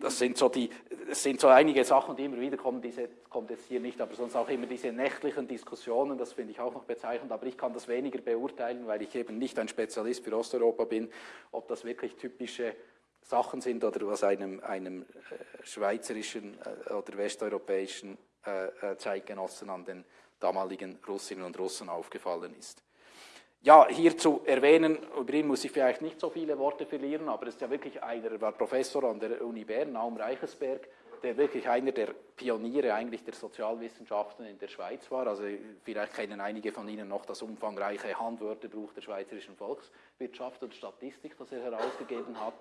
Speaker 2: Das sind, so die, das sind so einige Sachen, die immer wieder kommen, diese kommt jetzt hier nicht, aber sonst auch immer diese nächtlichen Diskussionen, das finde ich auch noch bezeichnend, aber ich kann das weniger beurteilen, weil ich eben nicht ein Spezialist für Osteuropa bin, ob das wirklich typische Sachen sind oder was einem, einem äh, schweizerischen äh, oder westeuropäischen äh, Zeitgenossen an den damaligen Russinnen und Russen aufgefallen ist. Ja, hier zu erwähnen, über ihn muss ich vielleicht nicht so viele Worte verlieren, aber es ist ja wirklich einer, er war Professor an der Uni Bern, Naum Reichesberg, der wirklich einer der Pioniere eigentlich der Sozialwissenschaften in der Schweiz war. Also vielleicht kennen einige von Ihnen noch das umfangreiche Handwörterbuch der schweizerischen Volkswirtschaft und Statistik, das er herausgegeben hat.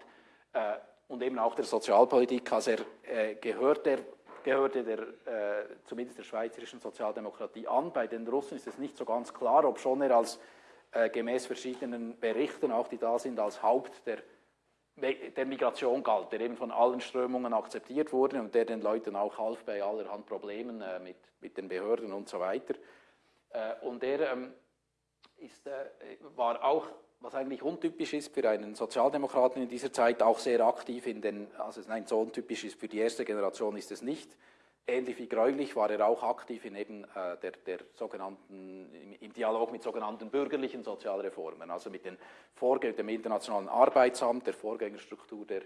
Speaker 2: Äh, und eben auch der Sozialpolitik, also er äh, gehört der gehörte der, äh, zumindest der schweizerischen Sozialdemokratie an. Bei den Russen ist es nicht so ganz klar, ob schon er als äh, gemäß verschiedenen Berichten, auch die da sind, als Haupt der, der Migration galt, der eben von allen Strömungen akzeptiert wurde und der den Leuten auch half bei allerhand Problemen äh, mit, mit den Behörden und so weiter. Äh, und er ähm, ist, äh, war auch was eigentlich untypisch ist für einen Sozialdemokraten in dieser Zeit, auch sehr aktiv in den, also nein, so untypisch ist für die erste Generation ist es nicht. Ähnlich wie Gräulich war er auch aktiv in eben äh, der, der sogenannten, im, im, Dialog mit sogenannten bürgerlichen Sozialreformen, also mit den Vorgängern dem Internationalen Arbeitsamt, der Vorgängerstruktur der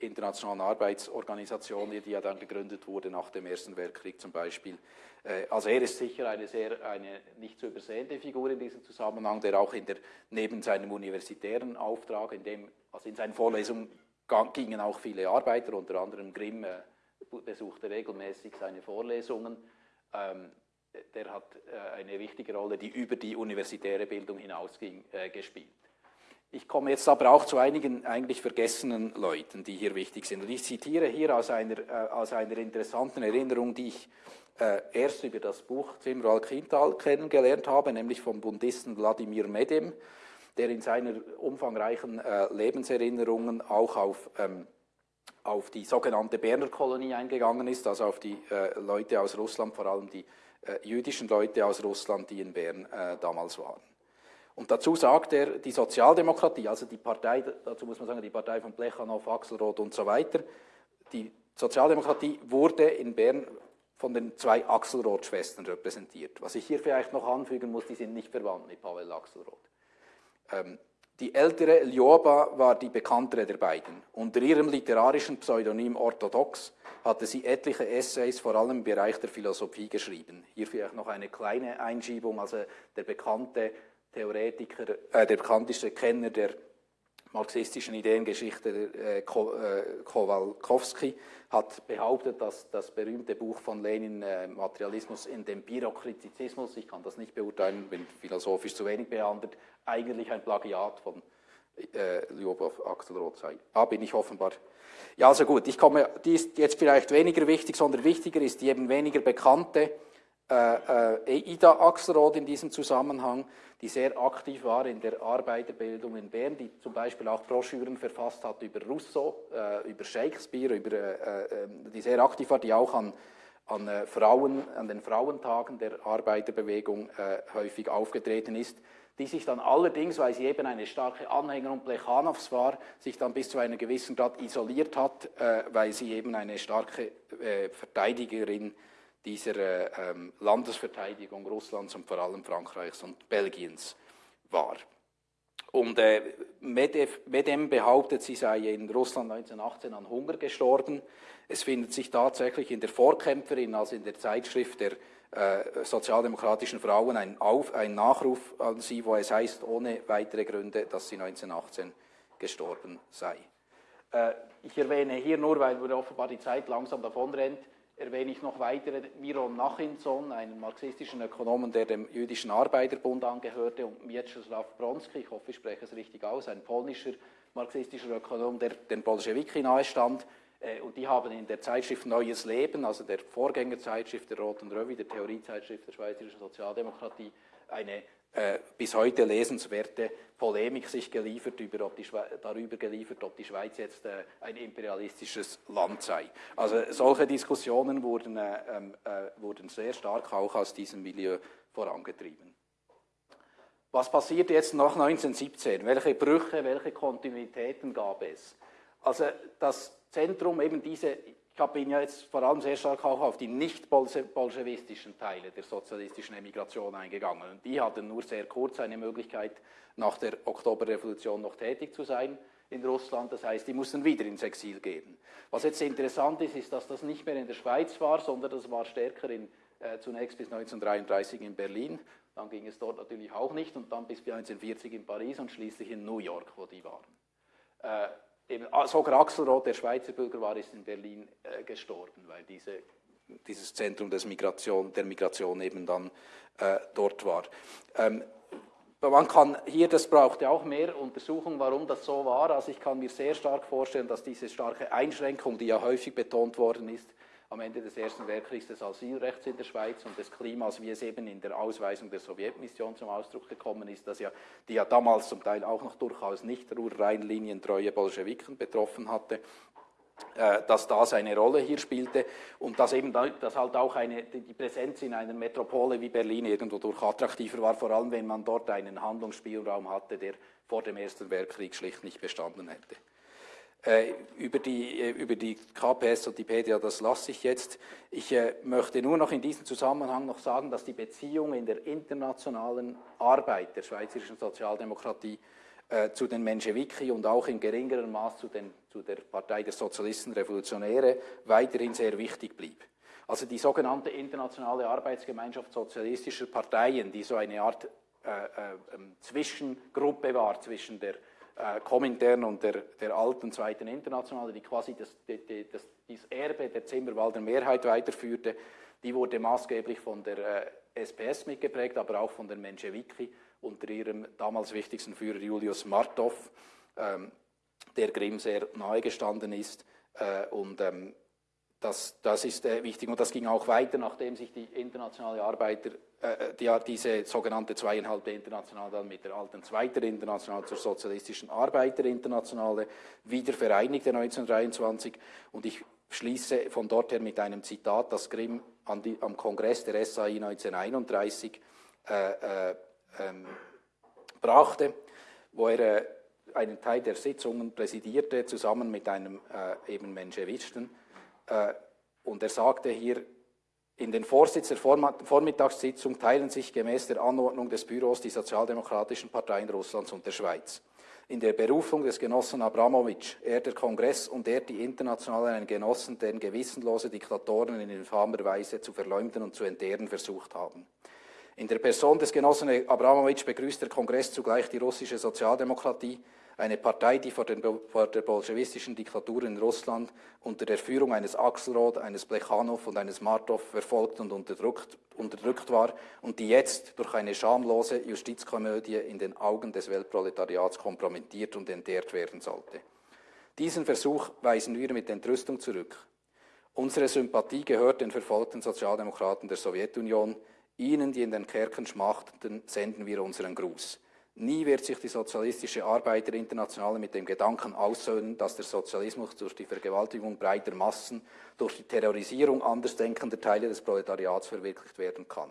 Speaker 2: internationalen Arbeitsorganisation, die ja dann gegründet wurde nach dem Ersten Weltkrieg zum Beispiel. Äh, also er ist sicher eine sehr eine nicht zu übersehende Figur in diesem Zusammenhang, der auch in der, neben seinem universitären Auftrag, in dem, also in seinen Vorlesungen gingen auch viele Arbeiter, unter anderem Grimm äh, besuchte regelmäßig seine Vorlesungen. Ähm, der hat äh, eine wichtige Rolle, die über die universitäre Bildung hinausging, gespielt. Ich komme jetzt aber auch zu einigen eigentlich vergessenen Leuten, die hier wichtig sind. Und ich zitiere hier aus einer, äh, aus einer interessanten Erinnerung, die ich äh, erst über das Buch Zimral Kintal kennengelernt habe, nämlich vom Bundisten Wladimir Medem, der in seiner umfangreichen äh, Lebenserinnerungen auch auf, ähm, auf die sogenannte Berner Kolonie eingegangen ist, also auf die äh, Leute aus Russland, vor allem die äh, jüdischen Leute aus Russland, die in Bern äh, damals waren. Und dazu sagt er, die Sozialdemokratie, also die Partei, dazu muss man sagen, die Partei von Plechanow, Axelrod und so weiter, die Sozialdemokratie wurde in Bern von den zwei Axelrod-Schwestern repräsentiert. Was ich hier vielleicht noch anfügen muss, die sind nicht verwandt mit Pavel Axelrod. Ähm, die ältere Ljoba war die bekanntere der beiden. Unter ihrem literarischen Pseudonym Orthodox hatte sie etliche Essays, vor allem im Bereich der Philosophie, geschrieben. Hier vielleicht noch eine kleine Einschiebung, also der bekannte Theoretiker, äh, der bekannteste Kenner der marxistischen Ideengeschichte äh, Kowalkowski hat behauptet, dass das berühmte Buch von Lenin, äh, Materialismus in dem Bürokratizismus, ich kann das nicht beurteilen, bin philosophisch zu wenig behandelt, eigentlich ein Plagiat von äh, Lyubov Axelrod sei. Ah, bin ich offenbar. Ja, also gut, ich komme, die ist jetzt vielleicht weniger wichtig, sondern wichtiger ist die eben weniger bekannte äh, äh, Ida Axelrod in diesem Zusammenhang, die sehr aktiv war in der Arbeiterbildung in Bern, die zum Beispiel auch Broschüren verfasst hat über Rousseau, äh, über Shakespeare, über, äh, äh, die sehr aktiv war, die auch an, an, äh, Frauen, an den Frauentagen der Arbeiterbewegung häufig aufgetreten ist, die sich dann allerdings, weil sie eben eine starke Anhängerin Plechanows war, sich dann bis zu einem gewissen Grad isoliert hat, weil sie eben eine starke Verteidigerin war dieser äh, ähm, Landesverteidigung Russlands und vor allem Frankreichs und Belgiens war. Und äh, Medem behauptet, sie sei in Russland 1918 an Hunger gestorben. Es findet sich tatsächlich in der Vorkämpferin, also in der Zeitschrift der äh, sozialdemokratischen Frauen, ein, Auf, ein Nachruf an sie, wo es heißt, ohne weitere Gründe, dass sie 1918 gestorben sei. Äh, ich erwähne hier nur, weil offenbar die Zeit langsam davonrennt, erwähne ich noch weitere Miron Nachinson, einen marxistischen Ökonomen, der dem jüdischen Arbeiterbund angehörte, und Mieczysław Bronski, ich hoffe, ich spreche es richtig aus, ein polnischer marxistischer Ökonom, der den Bolschewiki nahestand. Äh, und die haben in der Zeitschrift Neues Leben, also der Vorgängerzeitschrift der Roten Revue, der Theoriezeitschrift der Schweizerischen Sozialdemokratie, eine äh, bis heute lesenswerte Polemik sich geliefert über, ob die darüber geliefert, ob die Schweiz jetzt äh, ein imperialistisches Land sei. Also solche Diskussionen wurden, äh, ähm, äh, wurden sehr stark auch aus diesem Milieu vorangetrieben. Was passiert jetzt nach 1917? Welche Brüche, welche Kontinuitäten gab es? Also das Zentrum, eben diese ich bin ja jetzt vor allem sehr stark auch auf die nicht-bolschewistischen Teile der sozialistischen Emigration eingegangen. Und die hatten nur sehr kurz eine Möglichkeit, nach der Oktoberrevolution noch tätig zu sein in Russland. Das heißt, die mussten wieder ins Exil gehen. Was jetzt interessant ist, ist, dass das nicht mehr in der Schweiz war, sondern das war stärker in, äh, zunächst bis 1933 in Berlin. Dann ging es dort natürlich auch nicht und dann bis 1940 in Paris und schließlich in New York, wo die waren. Äh, eben, ah, sogar Axelrod, der Schweizer Bürger war, ist in Berlin äh, gestorben, weil diese, dieses Zentrum des Migration, der Migration eben dann äh, dort war. Ähm, man kann hier, das braucht ja auch mehr Untersuchung, warum das so war. Also ich kann mir sehr stark vorstellen, dass diese starke Einschränkung, die ja häufig betont worden ist, am Ende des Ersten Weltkriegs des Asylrechts in der Schweiz und des Klimas, wie es eben in der Ausweisung der Sowjetmission zum Ausdruck gekommen ist, dass ja, die ja damals zum Teil auch noch durchaus nicht Ruhr-Rhein-Linientreue Bolschewiken betroffen hatte, äh, dass das eine Rolle hier spielte und dass eben dass halt auch eine, die Präsenz in einer Metropole wie Berlin irgendwo durch attraktiver war, vor allem wenn man dort einen Handlungsspielraum hatte, der vor dem Ersten Weltkrieg schlicht nicht bestanden hätte. Äh, über, die, äh, über die KPS und die PDA, das lasse ich jetzt. Ich äh, möchte nur noch in diesem Zusammenhang noch sagen, dass die Beziehung in der internationalen Arbeit der schweizerischen Sozialdemokratie äh, zu den Menschewiki und auch in geringerem Maß zu, den, zu der Partei der Sozialisten Revolutionäre weiterhin sehr wichtig blieb. Also die sogenannte internationale Arbeitsgemeinschaft sozialistischer Parteien, die so eine Art äh, äh, ähm, Zwischengruppe war zwischen der äh, Komintern und der, der alten Zweiten Internationale, die quasi das, das, das Erbe der Zimmerwalder Mehrheit weiterführte, die wurde maßgeblich von der äh, SPS mitgeprägt, aber auch von den Menschewiki unter ihrem damals wichtigsten Führer Julius Martov, ähm, der Grimm sehr nahe gestanden ist. Äh, und ähm, das, das ist äh, wichtig. Und das ging auch weiter, nachdem sich die internationale Arbeiter, äh, die, diese sogenannte zweieinhalbte Internationale dann mit der alten Zweiten Internationale zur sozialistischen Arbeiterinternationale wieder vereinigte 1923 und ich schließe von dort her mit einem Zitat, das Grimm die, am Kongress der SAI 1931 äh, äh, ähm, brachte, wo er äh, einen Teil der Sitzungen präsidierte, zusammen mit einem äh, eben Menschewisten. äh, und er sagte hier, in den Vorsitz der Vormittagssitzung teilen sich gemäß der Anordnung des Büros die sozialdemokratischen Parteien Russlands und der Schweiz. In der Berufung des Genossen Abramowitsch, er der Kongress und er die Internationalen Genossen, deren gewissenlose Diktatoren in infamer Weise zu verleumden und zu entehren versucht haben. In der Person des Genossen Abramowitsch begrüßt der Kongress zugleich die russische Sozialdemokratie, eine Partei, die vor, den, vor, der bolschewistischen Diktatur in Russland unter der Führung eines Axelrod, eines Plechanow und eines Martov verfolgt und unterdrückt, unterdrückt war und die jetzt durch eine schamlose Justizkomödie in den Augen des Weltproletariats kompromittiert und entehrt werden sollte. Diesen Versuch weisen wir mit Entrüstung zurück. Unsere Sympathie gehört den verfolgten Sozialdemokraten der Sowjetunion, Ihnen, die in den Kerken schmachteten, senden wir unseren Gruß. Nie wird sich die sozialistische Arbeiterinternationale mit dem Gedanken aussöhnen, dass der Sozialismus durch die Vergewaltigung breiter Massen, durch die Terrorisierung andersdenkender Teile des Proletariats verwirklicht werden kann.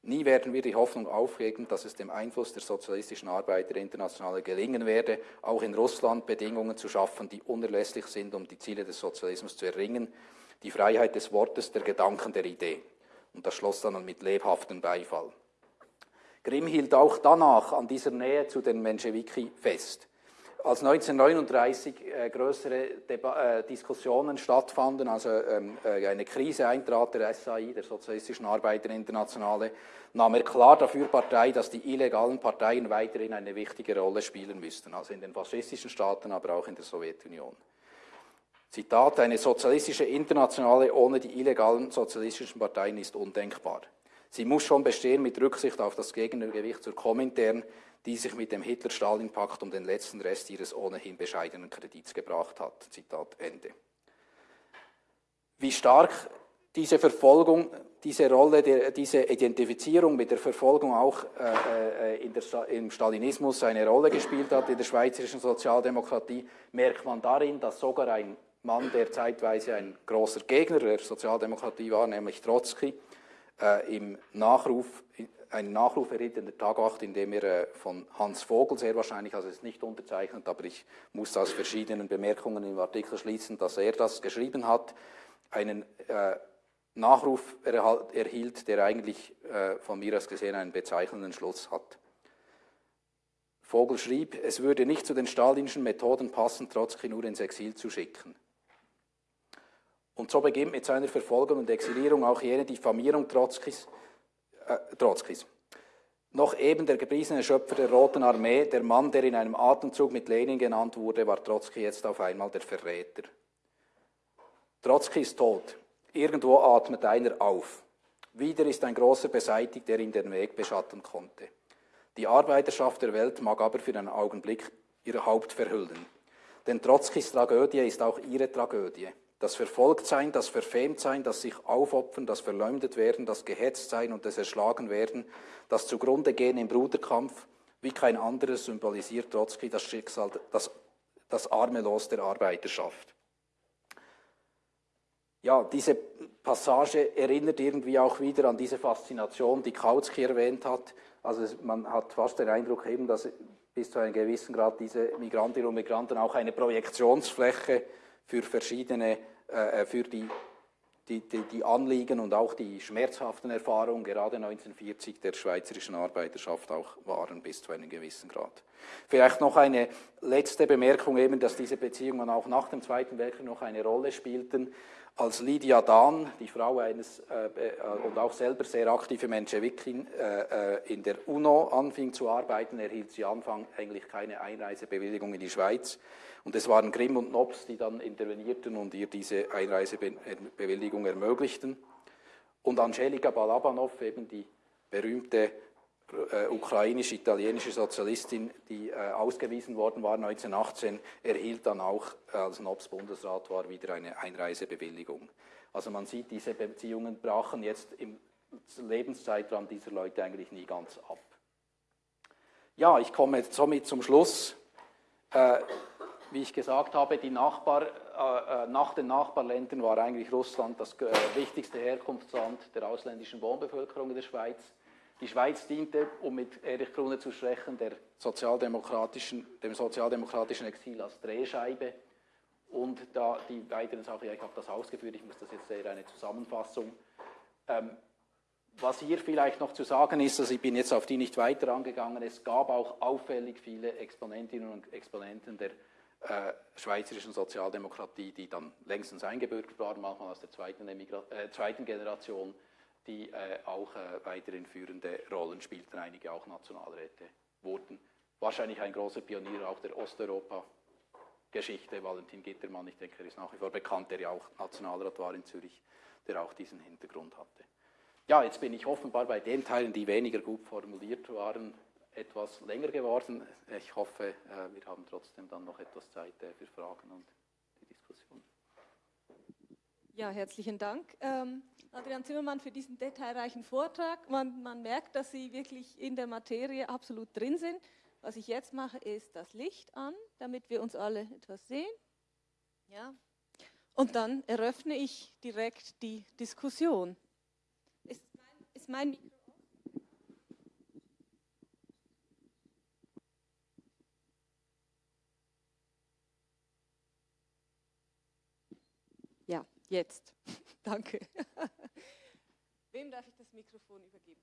Speaker 2: Nie werden wir die Hoffnung aufgeben, dass es dem Einfluss der sozialistischen Arbeiterinternationale gelingen werde, auch in Russland Bedingungen zu schaffen, die unerlässlich sind, um die Ziele des Sozialismus zu erringen, die Freiheit des Wortes, der Gedanken, der Idee. Und das schloss dann mit lebhaftem Beifall. Grimm hielt auch danach an dieser Nähe zu den Menschewiki fest. Als 1939 äh, größere Deba äh, Diskussionen stattfanden, also ähm, äh, eine Krise eintrat der SAI, der Sozialistischen Arbeiterinternationale, nahm er klar dafür Partei, dass die illegalen Parteien weiterhin eine wichtige Rolle spielen müssten, also in den faschistischen Staaten, aber auch in der Sowjetunion. Zitat, eine sozialistische Internationale ohne die illegalen sozialistischen Parteien ist undenkbar. Sie muss schon bestehen mit Rücksicht auf das Gegengewicht zur Komintern, die sich mit dem Hitler-Stalin-Pakt um den letzten Rest ihres ohnehin bescheidenen Kredits gebracht hat. Zitat Ende. Wie stark diese Verfolgung, diese Rolle, diese Identifizierung mit der Verfolgung auch äh, äh der, im Stalinismus eine Rolle gespielt hat in der schweizerischen Sozialdemokratie, merkt man darin, dass sogar ein Mann, der zeitweise ein großer Gegner der Sozialdemokratie war, nämlich Trotzki, äh, im Nachruf, einen Nachruf erhielt in der Tagacht, in dem er äh, von Hans Vogel sehr wahrscheinlich, also es ist nicht unterzeichnet, aber ich muss aus verschiedenen Bemerkungen im Artikel schließen, dass er das geschrieben hat, einen äh, Nachruf erhielt, der eigentlich äh, von mir aus gesehen einen bezeichnenden Schluss hat. Vogel schrieb, es würde nicht zu den stalinischen Methoden passen, Trotzki nur ins Exil zu schicken. Und so beginnt mit seiner Verfolgung und Exilierung auch jene Diffamierung Trotzkis. Äh, Trotzkis. Noch eben der gepriesene Schöpfer der Roten Armee, der Mann, der in einem Atemzug mit Lenin genannt wurde, war Trotzki jetzt auf einmal der Verräter. Trotzki ist tot. Irgendwo atmet einer auf. Wieder ist ein großer beseitigt, der ihm den Weg beschatten konnte. Die Arbeiterschaft der Welt mag aber für einen Augenblick ihr Haupt verhüllen. Denn Trotzkis Tragödie ist auch ihre Tragödie. Das Verfolgtsein, das Verfemtsein, das sich aufopfern, das Verleumdet werden, das Gehetztsein und das Erschlagen werden, das zugrunde gehen im Bruderkampf, wie kein anderes symbolisiert Trotzki das Schicksal, das, das arme Los der Arbeiterschaft. Ja, diese Passage erinnert irgendwie auch wieder an diese Faszination, die Kautsky erwähnt hat. Also man hat fast den Eindruck eben, dass bis zu einem gewissen Grad diese Migrantinnen und Migranten auch eine Projektionsfläche für verschiedene, äh, äh, für die, die, die, die, Anliegen und auch die schmerzhaften Erfahrungen gerade 1940 der schweizerischen Arbeiterschaft auch waren bis zu einem gewissen Grad. Vielleicht noch eine letzte Bemerkung eben, dass diese Beziehungen auch nach dem Zweiten Weltkrieg noch eine Rolle spielten. Als Lydia Dahn, die Frau eines äh, äh, und auch selber sehr aktive Menschewikin, äh, äh, in der UNO anfing zu arbeiten, erhielt sie Anfang eigentlich keine Einreisebewilligung in die Schweiz. Und es waren Grimm und Nobs, die dann intervenierten und ihr diese Einreisebewilligung ermöglichten. Und Angelika Balabanov, eben die berühmte äh, ukrainisch-italienische Sozialistin, die äh, ausgewiesen worden war 1918, erhielt dann auch, äh, als Nobs Bundesrat war, wieder eine Einreisebewilligung. Also man sieht, diese Beziehungen brachen jetzt im Lebenszeitraum dieser Leute eigentlich nie ganz ab. Ja, ich komme somit zum Schluss. Wie ich gesagt habe, Nachbar, äh, äh, nach den Nachbarländern war eigentlich Russland das äh, wichtigste Herkunftsland der ausländischen Wohnbevölkerung in der Schweiz. Die Schweiz diente, um mit Erich Krone zu sprechen, sozialdemokratischen, dem sozialdemokratischen Exil als Drehscheibe. Und da die weiteren Sachen, ja, ich habe das ausgeführt, ich muss das jetzt eher eine Zusammenfassung. Ähm, was hier vielleicht noch zu sagen ist, also ich bin jetzt auf die nicht weiter angegangen, es gab auch auffällig viele Exponentinnen und Exponenten der äh, schweizerischen Sozialdemokratie, die dann längstens eingebürgert waren, manchmal aus der zweiten, äh, zweiten Generation, die äh, auch äh, weiterhin führende Rollen spielten, einige auch Nationalräte wurden. Wahrscheinlich ein großer Pionier auch der Osteuropa-Geschichte, Valentin Gittermann, ich denke, er ist nach wie vor bekannt, der ja auch Nationalrat war in Zürich, der auch diesen Hintergrund hatte. Ja, jetzt bin ich offenbar bei den Teilen, die weniger gut formuliert waren, etwas länger geworden. Ich hoffe, äh, wir haben trotzdem dann noch etwas Zeit äh, für Fragen und die Diskussion.
Speaker 1: Ja, herzlichen Dank, ähm, Adrian Zimmermann, für diesen detailreichen Vortrag. Man, man merkt, dass Sie wirklich in der Materie absolut drin sind. Was ich jetzt mache, ist das Licht an, damit wir uns alle etwas sehen. Ja. Und dann eröffne ich direkt die Diskussion. Ist mein, ist mein Mikro Ja, jetzt. Danke. Wem darf ich das Mikrofon übergeben?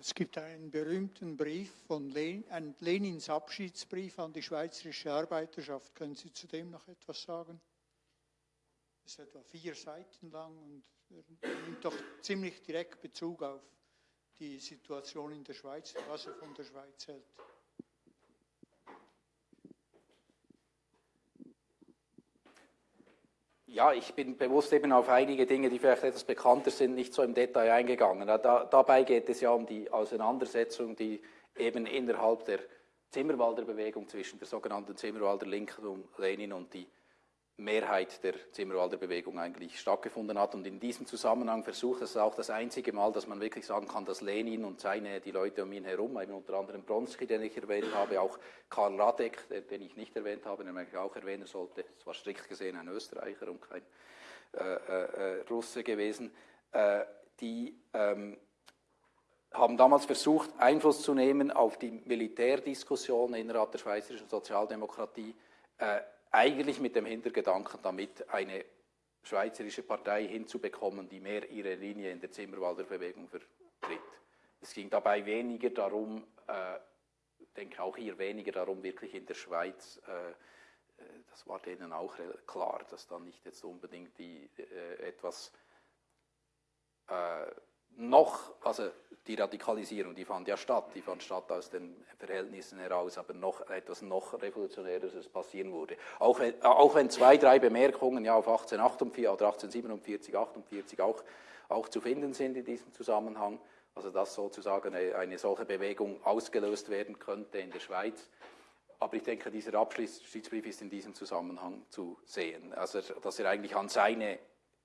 Speaker 3: Es gibt einen berühmten Brief von Len ein Lenins Abschiedsbrief an die schweizerische Arbeiterschaft. Können Sie zu dem noch etwas sagen? Es ist etwa vier Seiten lang und er nimmt doch ziemlich direkt Bezug auf die Situation in der Schweiz, was er von der Schweiz hält.
Speaker 2: Ja, ich bin bewusst eben auf einige Dinge, die vielleicht etwas bekannter sind, nicht so im Detail eingegangen. Da, dabei geht es ja um die Auseinandersetzung, die eben innerhalb der Zimmerwalder Bewegung zwischen der sogenannten Zimmerwalder Linken um Lenin und die Mehrheit der Zimmerwalder Bewegung eigentlich stattgefunden hat. Und in diesem Zusammenhang versucht es auch das einzige Mal, dass man wirklich sagen kann, dass Lenin und seine, die Leute um ihn herum, eben unter anderem Bronski, den ich erwähnt habe, auch Karl Radek, den ich nicht erwähnt habe, den ich auch erwähnen sollte, es war strikt gesehen ein Österreicher und kein äh, äh, äh, Russe gewesen, äh, die ähm, haben damals versucht, Einfluss zu nehmen auf die Militärdiskussion innerhalb der schweizerischen Sozialdemokratie, äh, eigentlich mit dem Hintergedanken, damit eine schweizerische Partei hinzubekommen, die mehr ihre Linie in der Zimmerwalder Bewegung vertritt. Es ging dabei weniger darum, äh, denke auch hier weniger darum, wirklich in der Schweiz, äh, äh das war denen auch klar, dass da nicht jetzt unbedingt die, äh, etwas äh, noch, also die Radikalisierung, die fand ja statt, die fand statt aus den Verhältnissen heraus, aber noch etwas noch Revolutionäres passieren würde. Auch wenn, auch wenn zwei, drei Bemerkungen ja auf 1848 oder 1847, 48 auch, auch zu finden sind in diesem Zusammenhang, also dass sozusagen eine, eine solche Bewegung ausgelöst werden könnte in der Schweiz. Aber ich denke, dieser Abschiedsbrief ist in diesem Zusammenhang zu sehen. Also, dass er eigentlich an seine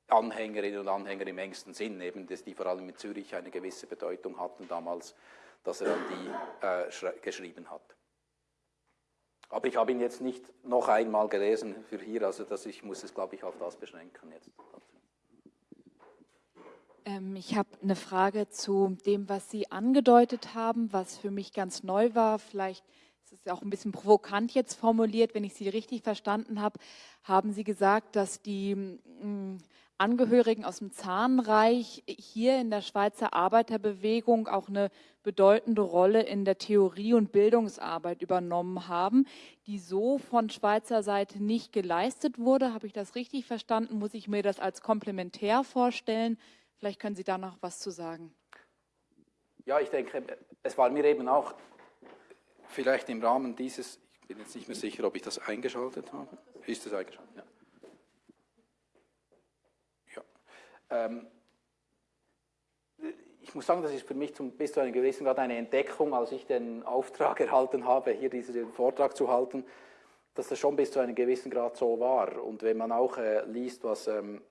Speaker 2: Anhängerinnen und Anhänger im engsten Sinn, eben, dass die vor allem in Zürich eine gewisse Bedeutung hatten damals, dass er an die äh, geschrieben hat. Aber ich habe ihn jetzt nicht noch einmal gelesen für hier, also dass ich muss es, glaube ich, auf das beschränken jetzt.
Speaker 4: Ähm, ich habe eine Frage zu dem, was Sie angedeutet haben, was für mich ganz neu war. Vielleicht ist es ja auch ein bisschen provokant jetzt formuliert, wenn ich Sie richtig verstanden habe, haben Sie gesagt, dass die mm, Angehörigen aus dem Zahnreich hier in der Schweizer Arbeiterbewegung auch eine bedeutende Rolle in der Theorie- und Bildungsarbeit übernommen haben, die so von Schweizer Seite nicht geleistet wurde. Habe ich das richtig verstanden? Muss ich mir das als komplementär vorstellen? Vielleicht können Sie da noch was zu sagen.
Speaker 2: Ja, ich denke, es war mir eben auch vielleicht im Rahmen dieses, ich bin jetzt nicht mehr sicher, ob ich das eingeschaltet habe. Ist das eingeschaltet? Ja. Ähm, ich muss sagen, das ist für mich zum, bis zu einem gewissen Grad eine Entdeckung, als ich den Auftrag erhalten habe, hier diesen Vortrag zu halten, dass das schon bis zu einem gewissen Grad so war. Und wenn man auch äh, liest, was, ähm,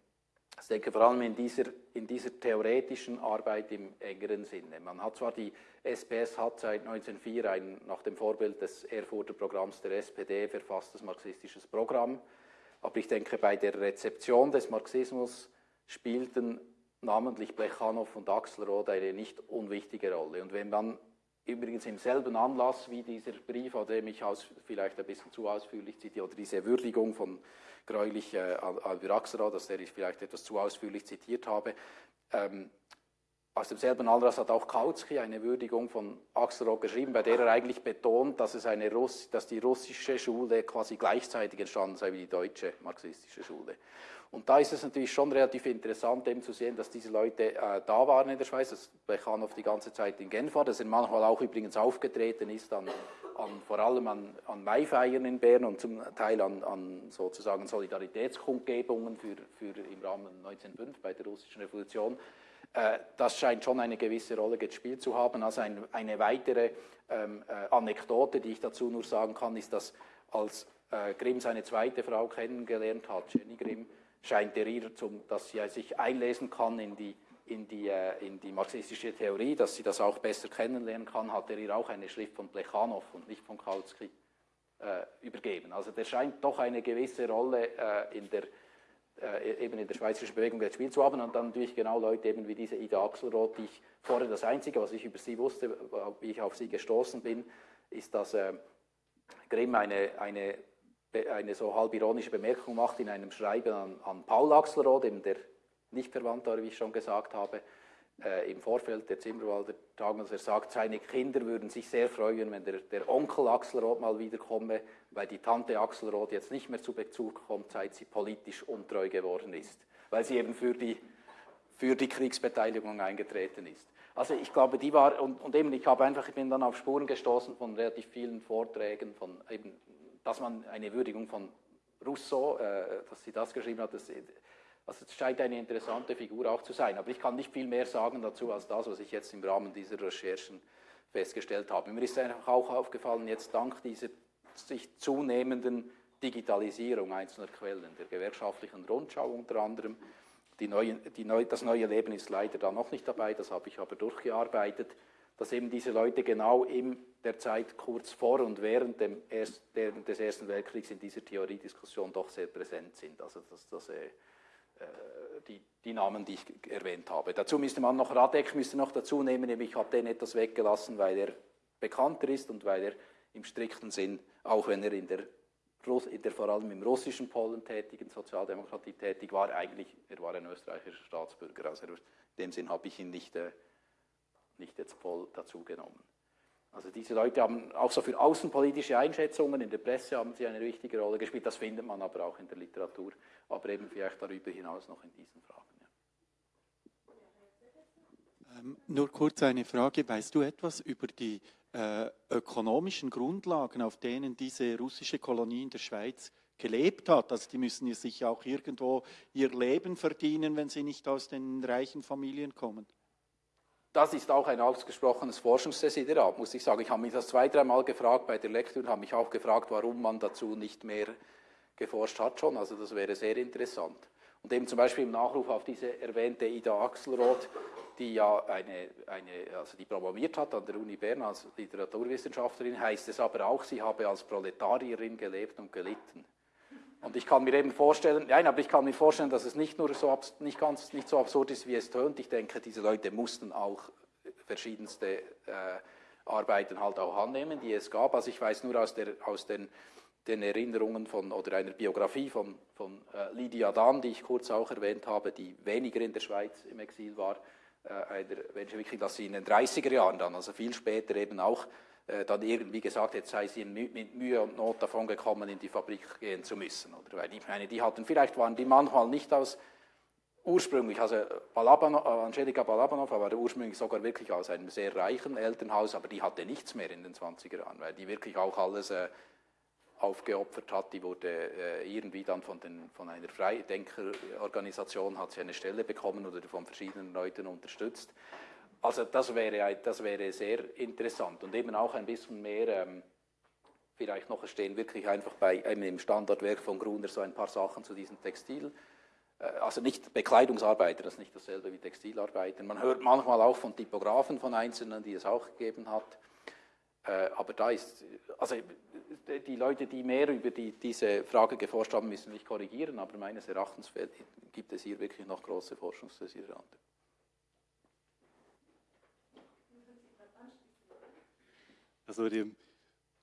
Speaker 2: ich denke vor allem in dieser, in dieser theoretischen Arbeit im engeren Sinne. Man hat zwar die SPS hat seit 1904 ein nach dem Vorbild des Erfurter Programms der SPD verfasstes marxistisches Programm, aber ich denke bei der Rezeption des Marxismus spielten namentlich Plechanow und Axelrod eine nicht unwichtige Rolle. Und wenn man übrigens im selben Anlass wie dieser Brief, an dem ich aus, vielleicht ein bisschen zu ausführlich zitiere, oder diese Würdigung von Gräulich äh, Albert Axelrod, dass der ich vielleicht etwas zu ausführlich zitiert habe, ähm, aus demselben Anlass hat auch Kautsky eine Würdigung von Axelrod geschrieben, bei der er eigentlich betont, dass, es eine Russ dass die russische Schule quasi gleichzeitig entstanden sei wie die deutsche marxistische Schule. Und da ist es natürlich schon relativ interessant, eben zu sehen, dass diese Leute äh, da waren in der Schweiz, dass Plechanow die ganze Zeit in Genf war, dass er manchmal auch übrigens aufgetreten ist, an, an, vor allem an, an Maifeiern in Bern und zum Teil an, an sozusagen Solidaritätskundgebungen für, für im Rahmen 1905 bei der russischen Revolution. Äh, das scheint schon eine gewisse Rolle gespielt zu haben. Also ein, eine weitere ähm, äh, Anekdote, die ich dazu nur sagen kann, ist, dass als äh, Grimm seine zweite Frau kennengelernt hat, Jenny Grimm, scheint er ihr, zum, dass sie sich einlesen kann in die, in, die, äh, in die marxistische Theorie, dass sie das auch besser kennenlernen kann, hat er ihr auch eine Schrift von Plechanow und nicht von Kautsky äh, übergeben. Also der scheint doch eine gewisse Rolle äh, in der, äh, eben in der schweizerischen Bewegung gespielt zu haben und dann natürlich genau Leute eben wie diese Ida Axelrod, die ich vorher das Einzige, was ich über sie wusste, wie ich auf sie gestoßen bin, ist, dass äh, Grimm eine, eine eine so halb ironische Bemerkung macht in einem Schreiben an, an Paul Axelrod, eben der nicht verwandt war, wie ich schon gesagt habe, äh, im Vorfeld der Zimmerwalder dass er sagt, seine Kinder würden sich sehr freuen, wenn der, der Onkel Axelrod mal wiederkomme, weil die Tante Axelrod jetzt nicht mehr zu Bezug kommt, seit sie politisch untreu geworden ist, weil sie eben für die, für die Kriegsbeteiligung eingetreten ist. Also ich glaube, die war, und, und eben ich habe einfach, ich bin dann auf Spuren gestoßen von relativ vielen Vorträgen, von eben dass man eine Würdigung von Rousseau, äh, dass sie das geschrieben hat, das, also es scheint eine interessante Figur auch zu sein. Aber ich kann nicht viel mehr sagen dazu als das, was ich jetzt im Rahmen dieser Recherchen festgestellt habe. Mir ist einfach auch aufgefallen, jetzt dank dieser sich zunehmenden Digitalisierung einzelner Quellen, der gewerkschaftlichen Rundschau unter anderem, die neue, die neu, das neue Leben ist leider da noch nicht dabei, das habe ich aber durchgearbeitet, dass eben diese Leute genau in der Zeit kurz vor und während dem Erst, des Ersten Weltkriegs in dieser Theoriediskussion doch sehr präsent sind. Also das, das, äh, die, die, Namen, die ich erwähnt habe. Dazu müsste man noch, Radek müsste noch dazu nehmen, ich habe den etwas weggelassen, weil er bekannter ist und weil er im strikten Sinn, auch wenn er in der, in der vor allem im russischen Polen tätigen Sozialdemokratie tätig war, eigentlich, er war ein österreichischer Staatsbürger. Also in dem Sinn habe ich ihn nicht äh, nicht jetzt voll dazu genommen. Also diese Leute haben auch so für außenpolitische Einschätzungen, in der Presse haben sie eine wichtige Rolle gespielt, das findet man aber auch in der Literatur, aber eben vielleicht darüber hinaus noch in diesen Fragen.
Speaker 5: Ja. Ähm, nur kurz eine Frage, weißt du etwas über die äh, ökonomischen Grundlagen, auf denen diese russische Kolonie in der Schweiz gelebt hat. Also die müssen ja sich auch irgendwo ihr Leben verdienen, wenn sie nicht aus den reichen Familien kommen
Speaker 2: das ist auch ein ausgesprochenes Forschungsdesiderat, muss ich sagen. Ich habe mich das zwei, dreimal gefragt bei der Lektüre und habe mich auch gefragt, warum man dazu nicht mehr geforscht hat schon. Also das wäre sehr interessant. Und eben zum Beispiel im Nachruf auf diese erwähnte Ida Axelrod, die ja eine, eine, also die promoviert hat an der Uni Bern als Literaturwissenschaftlerin, heißt es aber auch, sie habe als Proletarierin gelebt und gelitten. Und ich kann mir eben vorstellen, nein, aber ich kann mir vorstellen, dass es nicht nur so, nicht ganz, nicht so absurd ist, wie es tönt. Ich denke, diese Leute mussten auch verschiedenste äh, Arbeiten halt auch annehmen, die es gab. Also ich weiß nur aus, der, aus den, den Erinnerungen von, oder einer Biografie von, von äh, Lydia Dahn, die ich kurz auch erwähnt habe, die weniger in der Schweiz im Exil war, äh, einer Menschenwicklung, dass sie in den 30er Jahren dann, also viel später eben auch dann irgendwie gesagt, jetzt sei sie mit Mühe und Not davon gekommen, in die Fabrik gehen zu müssen. Oder? Weil ich meine, die hatten, vielleicht waren die manchmal nicht aus ursprünglich, also Balabanov, äh, Angelika Balabanov war ursprünglich sogar wirklich aus einem sehr reichen Elternhaus, aber die hatte nichts mehr in den 20er Jahren, weil die wirklich auch alles äh, aufgeopfert hat. Die wurde äh, irgendwie dann von, den, von einer Freidenkerorganisation hat sie eine Stelle bekommen oder von verschiedenen Leuten unterstützt. Also das wäre, das wäre sehr interessant und eben auch ein bisschen mehr, ähm, vielleicht noch, stehen wirklich einfach bei im Standardwerk von Gruner so ein paar Sachen zu diesen Textil, äh, also nicht Bekleidungsarbeiter, das ist nicht dasselbe wie Textilarbeiter. Man hört manchmal auch von Typografen von Einzelnen, die es auch gegeben hat. Äh, aber da ist, also die Leute, die mehr über die, diese Frage geforscht haben, müssen mich korrigieren, aber meines Erachtens gibt es hier wirklich noch große Forschungsdesirante.
Speaker 6: Also die,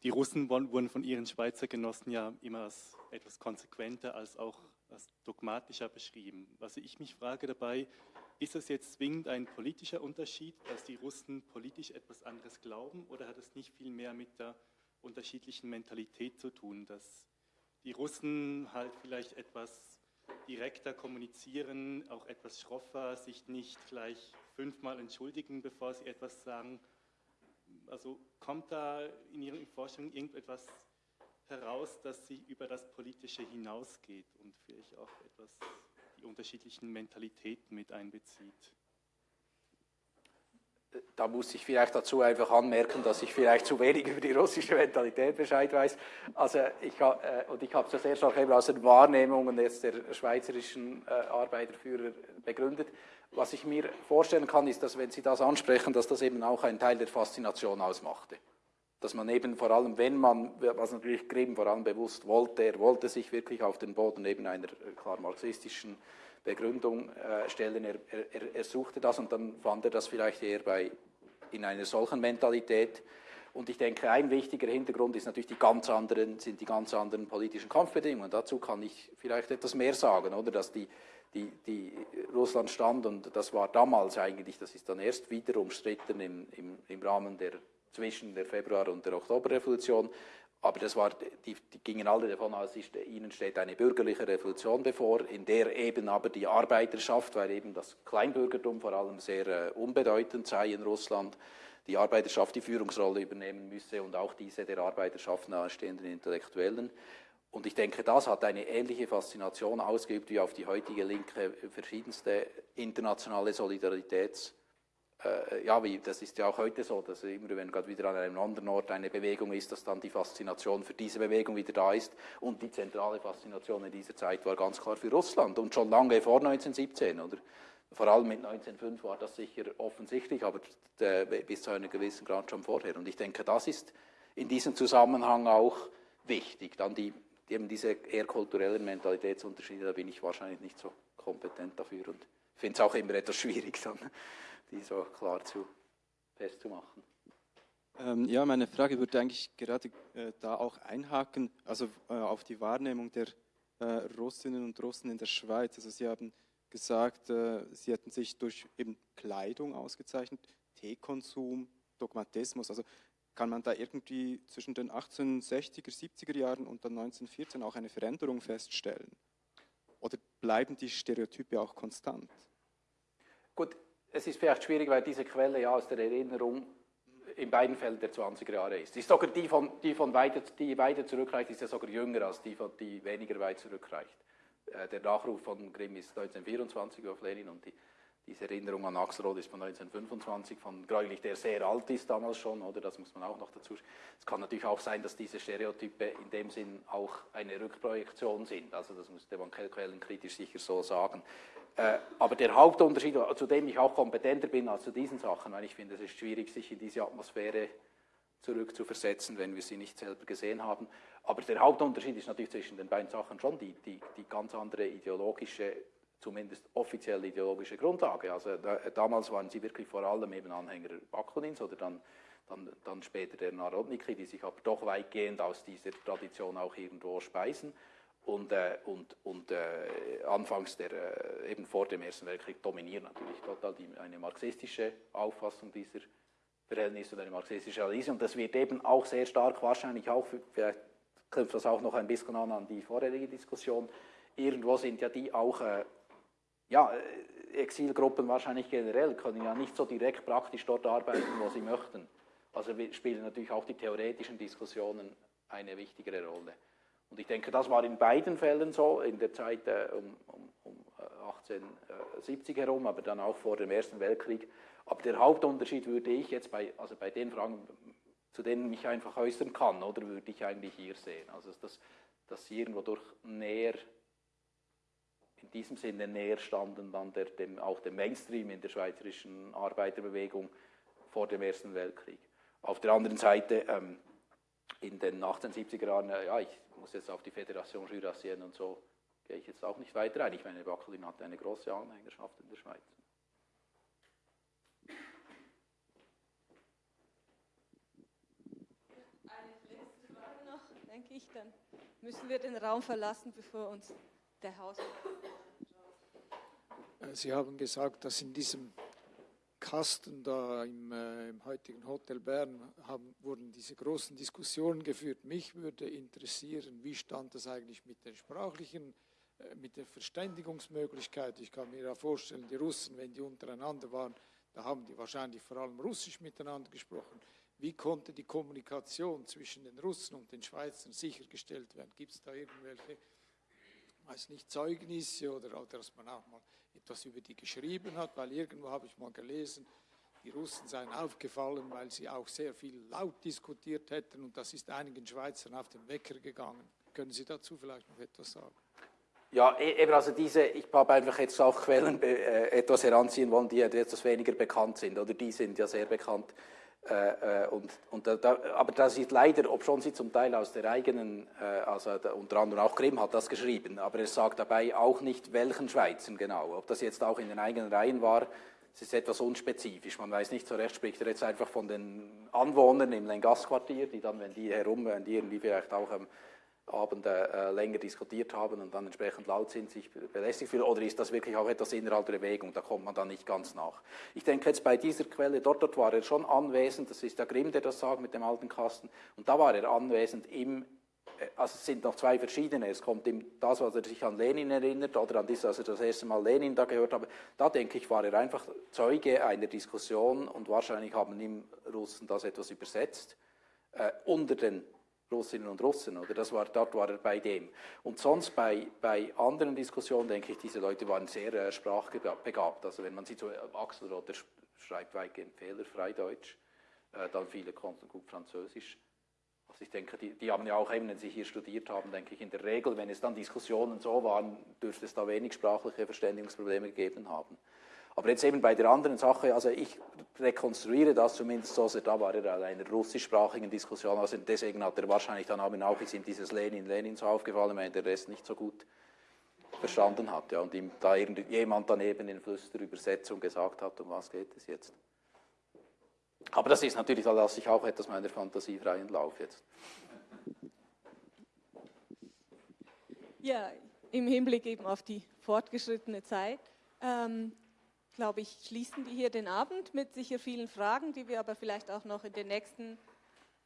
Speaker 6: die Russen wurden von ihren Schweizer Genossen ja immer als etwas konsequenter als auch als dogmatischer beschrieben. Was ich mich frage dabei, ist es jetzt zwingend ein politischer Unterschied, dass die Russen politisch etwas anderes glauben, oder hat es nicht viel mehr mit der unterschiedlichen Mentalität zu tun, dass die Russen halt vielleicht etwas direkter kommunizieren, auch etwas schroffer, sich nicht gleich fünfmal entschuldigen, bevor sie etwas sagen. Also kommt da in Ihren Forschungen irgendetwas heraus, dass sie über das Politische hinausgeht und vielleicht auch etwas die unterschiedlichen Mentalitäten mit einbezieht?
Speaker 2: da muss ich vielleicht dazu einfach anmerken, dass ich vielleicht zu wenig über die russische Mentalität Bescheid weiß. Also ich, äh, und ich habe es ja sehr eben aus den Wahrnehmungen jetzt der schweizerischen äh, Arbeiterführer begründet. Was ich mir vorstellen kann, ist, dass wenn Sie das ansprechen, dass das eben auch ein Teil der Faszination ausmachte. Dass man eben vor allem, wenn man, was natürlich Grimm vor allem bewusst wollte, er wollte sich wirklich auf den Boden eben einer äh, klar marxistischen Begründung äh, stellen. Er, er, er, suchte das und dann fand er das vielleicht eher bei, in einer solchen Mentalität. Und ich denke, ein wichtiger Hintergrund ist natürlich die ganz anderen, sind die ganz anderen politischen Kampfbedingungen. Dazu kann ich vielleicht etwas mehr sagen, oder? Dass die, die, die Russland stand, und das war damals eigentlich, das ist dann erst wieder umstritten im, im, im Rahmen der zwischen der Februar- und der Oktoberrevolution, aber das war, die, die gingen alle davon aus, ist, ihnen steht eine bürgerliche Revolution bevor, in der eben aber die Arbeiterschaft, weil eben das Kleinbürgertum vor allem sehr äh, unbedeutend sei in Russland, die Arbeiterschaft die Führungsrolle übernehmen müsse und auch diese der Arbeiterschaft nahestehenden Intellektuellen. Und ich denke, das hat eine ähnliche Faszination ausgeübt wie auf die heutige Linke verschiedenste internationale Solidaritäts- äh, ja, wie, das ist ja auch heute so, dass immer, wenn gerade wieder an einem anderen Ort eine Bewegung ist, dass dann die Faszination für diese Bewegung wieder da ist. Und die zentrale Faszination in dieser Zeit war ganz klar für Russland und schon lange vor 1917, oder? Vor allem mit 1905 war das sicher offensichtlich, aber bis zu einem gewissen Grad schon vorher. Und ich denke, das ist in diesem Zusammenhang auch wichtig. Dann die, eben diese eher kulturellen Mentalitätsunterschiede, da bin ich wahrscheinlich nicht so kompetent dafür und finde es auch immer etwas schwierig. Dann die so klar zu, festzumachen.
Speaker 7: Ähm, ja, meine Frage würde eigentlich gerade äh, da auch einhaken, also äh, auf die Wahrnehmung der äh, Russinnen und Russen in der Schweiz. Also Sie haben gesagt, äh, Sie hätten sich durch eben Kleidung ausgezeichnet, Teekonsum, Dogmatismus. Also kann man da irgendwie zwischen den 1860er, 70er Jahren und dann 1914 auch eine Veränderung feststellen? Oder bleiben die Stereotype auch konstant?
Speaker 2: Gut, es ist vielleicht schwierig, weil diese Quelle ja aus der Erinnerung in beiden Fällen der 20er Jahre ist. ist sogar die, von, die, von weiter, die weiter zurückreicht, ist ja sogar jünger als die, von, die weniger weit zurückreicht. Äh, der Nachruf von Grimm ist 1924 auf Lenin und die, diese Erinnerung an Axelrod ist von 1925, von Greulich, der sehr alt ist damals schon, oder? Das muss man auch noch dazu. Es kann natürlich auch sein, dass diese Stereotype in dem Sinn auch eine Rückprojektion sind. Also das müsste man quellenkritisch sicher so sagen. Äh, aber der Hauptunterschied, zu dem ich auch kompetenter bin als zu diesen Sachen, weil ich finde, es ist schwierig, sich in diese Atmosphäre zurückzuversetzen, wenn wir sie nicht selber gesehen haben. Aber der Hauptunterschied ist natürlich zwischen den beiden Sachen schon die, die, die ganz andere ideologische, zumindest offizielle ideologische Grundlage. Also da, damals waren sie wirklich vor allem eben Anhänger Bakunins oder dann, dann, dann später der Narodniki, die sich aber doch weitgehend aus dieser Tradition auch irgendwo speisen. Und, äh, und, und äh, anfangs der, äh, eben vor dem Ersten Weltkrieg dominiert natürlich total die, eine marxistische Auffassung dieser Verhältnisse und eine marxistische Analyse. Und das wird eben auch sehr stark, wahrscheinlich auch, vielleicht knüpft das auch noch ein bisschen an an die vorherige Diskussion, irgendwo sind ja die auch, äh, ja, äh, Exilgruppen wahrscheinlich generell können ja nicht so direkt praktisch dort arbeiten, wo sie möchten. Also spielen natürlich auch die theoretischen Diskussionen eine wichtigere Rolle. Und ich denke, das war in beiden Fällen so, in der Zeit äh, um, um, um 1870 äh, herum, aber dann auch vor dem Ersten Weltkrieg. Aber der Hauptunterschied würde ich jetzt bei, also bei den Fragen, zu denen ich einfach äußern kann, oder würde ich eigentlich hier sehen. Also dass, dass sie irgendwo durch näher, in diesem Sinne näher standen dann der, dem, auch dem Mainstream in der schweizerischen Arbeiterbewegung vor dem Ersten Weltkrieg. Auf der anderen Seite, ähm, in den 1870er Jahren, äh, ja, ich muss jetzt auf die Fédération Jurassienne und so, gehe ich jetzt auch nicht weiter ein. Ich meine, Wackelin hatte eine große Anhängerschaft in der Schweiz.
Speaker 1: Eine letzte Frage noch, denke ich, dann müssen wir den Raum verlassen, bevor uns der Haus.
Speaker 8: Sie haben gesagt, dass in diesem Kasten da im, äh, im heutigen Hotel Bern haben, wurden diese großen Diskussionen geführt. Mich würde interessieren, wie stand das eigentlich mit den sprachlichen, äh, mit der Verständigungsmöglichkeit. Ich kann mir ja vorstellen, die Russen, wenn die untereinander waren, da haben die wahrscheinlich vor allem Russisch miteinander gesprochen. Wie konnte die Kommunikation zwischen den Russen und den Schweizern sichergestellt werden? Gibt es da irgendwelche, weiß nicht, Zeugnisse oder, oder dass man auch mal etwas über die geschrieben hat? Weil irgendwo habe ich mal gelesen, die Russen seien aufgefallen, weil sie auch sehr viel laut diskutiert hätten und das ist einigen Schweizern auf den Wecker gegangen. Können Sie dazu vielleicht noch etwas sagen?
Speaker 2: Ja, e-, eben also diese, ich habe einfach jetzt auch Quellen äh, etwas heranziehen wollen, die etwas weniger bekannt sind, oder die sind ja sehr bekannt. Äh, äh, und, und da, aber das ist leider, ob schon sie zum Teil aus der eigenen, äh, also da, unter anderem auch Grimm hat das geschrieben, aber er sagt dabei auch nicht, welchen Schweizern genau. Ob das jetzt auch in den eigenen Reihen war, es ist etwas unspezifisch. Man weiß nicht so recht, spricht er jetzt einfach von den Anwohnern im Lengasquartier, die dann, wenn die herum, wenn die irgendwie vielleicht auch ähm, Abend äh, länger diskutiert haben und dann entsprechend laut sind, sich belästigt fühlen, oder ist das wirklich auch etwas innerhalb der Bewegung, da kommt man dann nicht ganz nach. Ich denke jetzt bei dieser Quelle, dort, dort war er schon anwesend, das ist der Grimm, der das sagt mit dem alten Kasten, und da war er anwesend im, äh, also es sind noch zwei verschiedene, es kommt ihm das, was er sich an Lenin erinnert, oder an das, als er das erste Mal Lenin da gehört habe, da denke ich, war er einfach Zeuge einer Diskussion und wahrscheinlich haben ihm Russen das etwas übersetzt, äh, unter den Russinnen und Russen, oder das war, dort war er bei dem. Und sonst bei, bei anderen Diskussionen, denke ich, diese Leute waren sehr äh, sprachbegabt. Also wenn man sieht, so äh, Axel Rotter schreibt weitgehend fehlerfrei Deutsch, äh, dann viele konnten gut Französisch. Also ich denke, die, die haben ja auch eben, wenn sie hier studiert haben, denke ich, in der Regel, wenn es dann Diskussionen so waren, dürfte es da wenig sprachliche Verständigungsprobleme gegeben haben. Aber jetzt eben bei der anderen Sache, also ich rekonstruiere das zumindest so, also da war er in einer russischsprachigen Diskussion, also deswegen hat er wahrscheinlich dann auch, ist ihm dieses Lenin, Lenin so aufgefallen, weil der Rest nicht so gut verstanden hat. Ja, und ihm da jemand daneben in Flüsterübersetzung gesagt hat, um was geht es jetzt. Aber das ist natürlich, da lasse ich auch etwas meiner Fantasie freien Lauf jetzt.
Speaker 1: Ja, im Hinblick eben auf die fortgeschrittene Zeit. Ähm, glaube ich, schließen wir hier den Abend mit sicher vielen Fragen, die wir aber vielleicht auch noch in den nächsten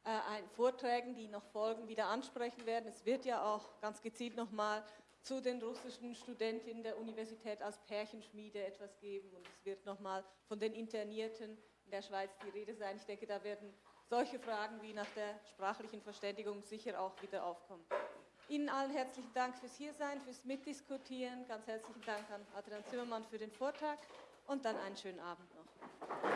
Speaker 1: äh, Vorträgen, die noch folgen, wieder ansprechen werden. Es wird ja auch ganz gezielt nochmal zu den russischen Studentinnen der Universität als Pärchenschmiede etwas geben und es wird nochmal von den Internierten in der Schweiz die Rede sein. Ich denke, da werden solche Fragen wie nach der sprachlichen Verständigung sicher auch wieder aufkommen. Ihnen allen herzlichen Dank fürs Hiersein, fürs Mitdiskutieren. Ganz herzlichen Dank an Adrian Zimmermann für den Vortrag und dann einen schönen Abend noch.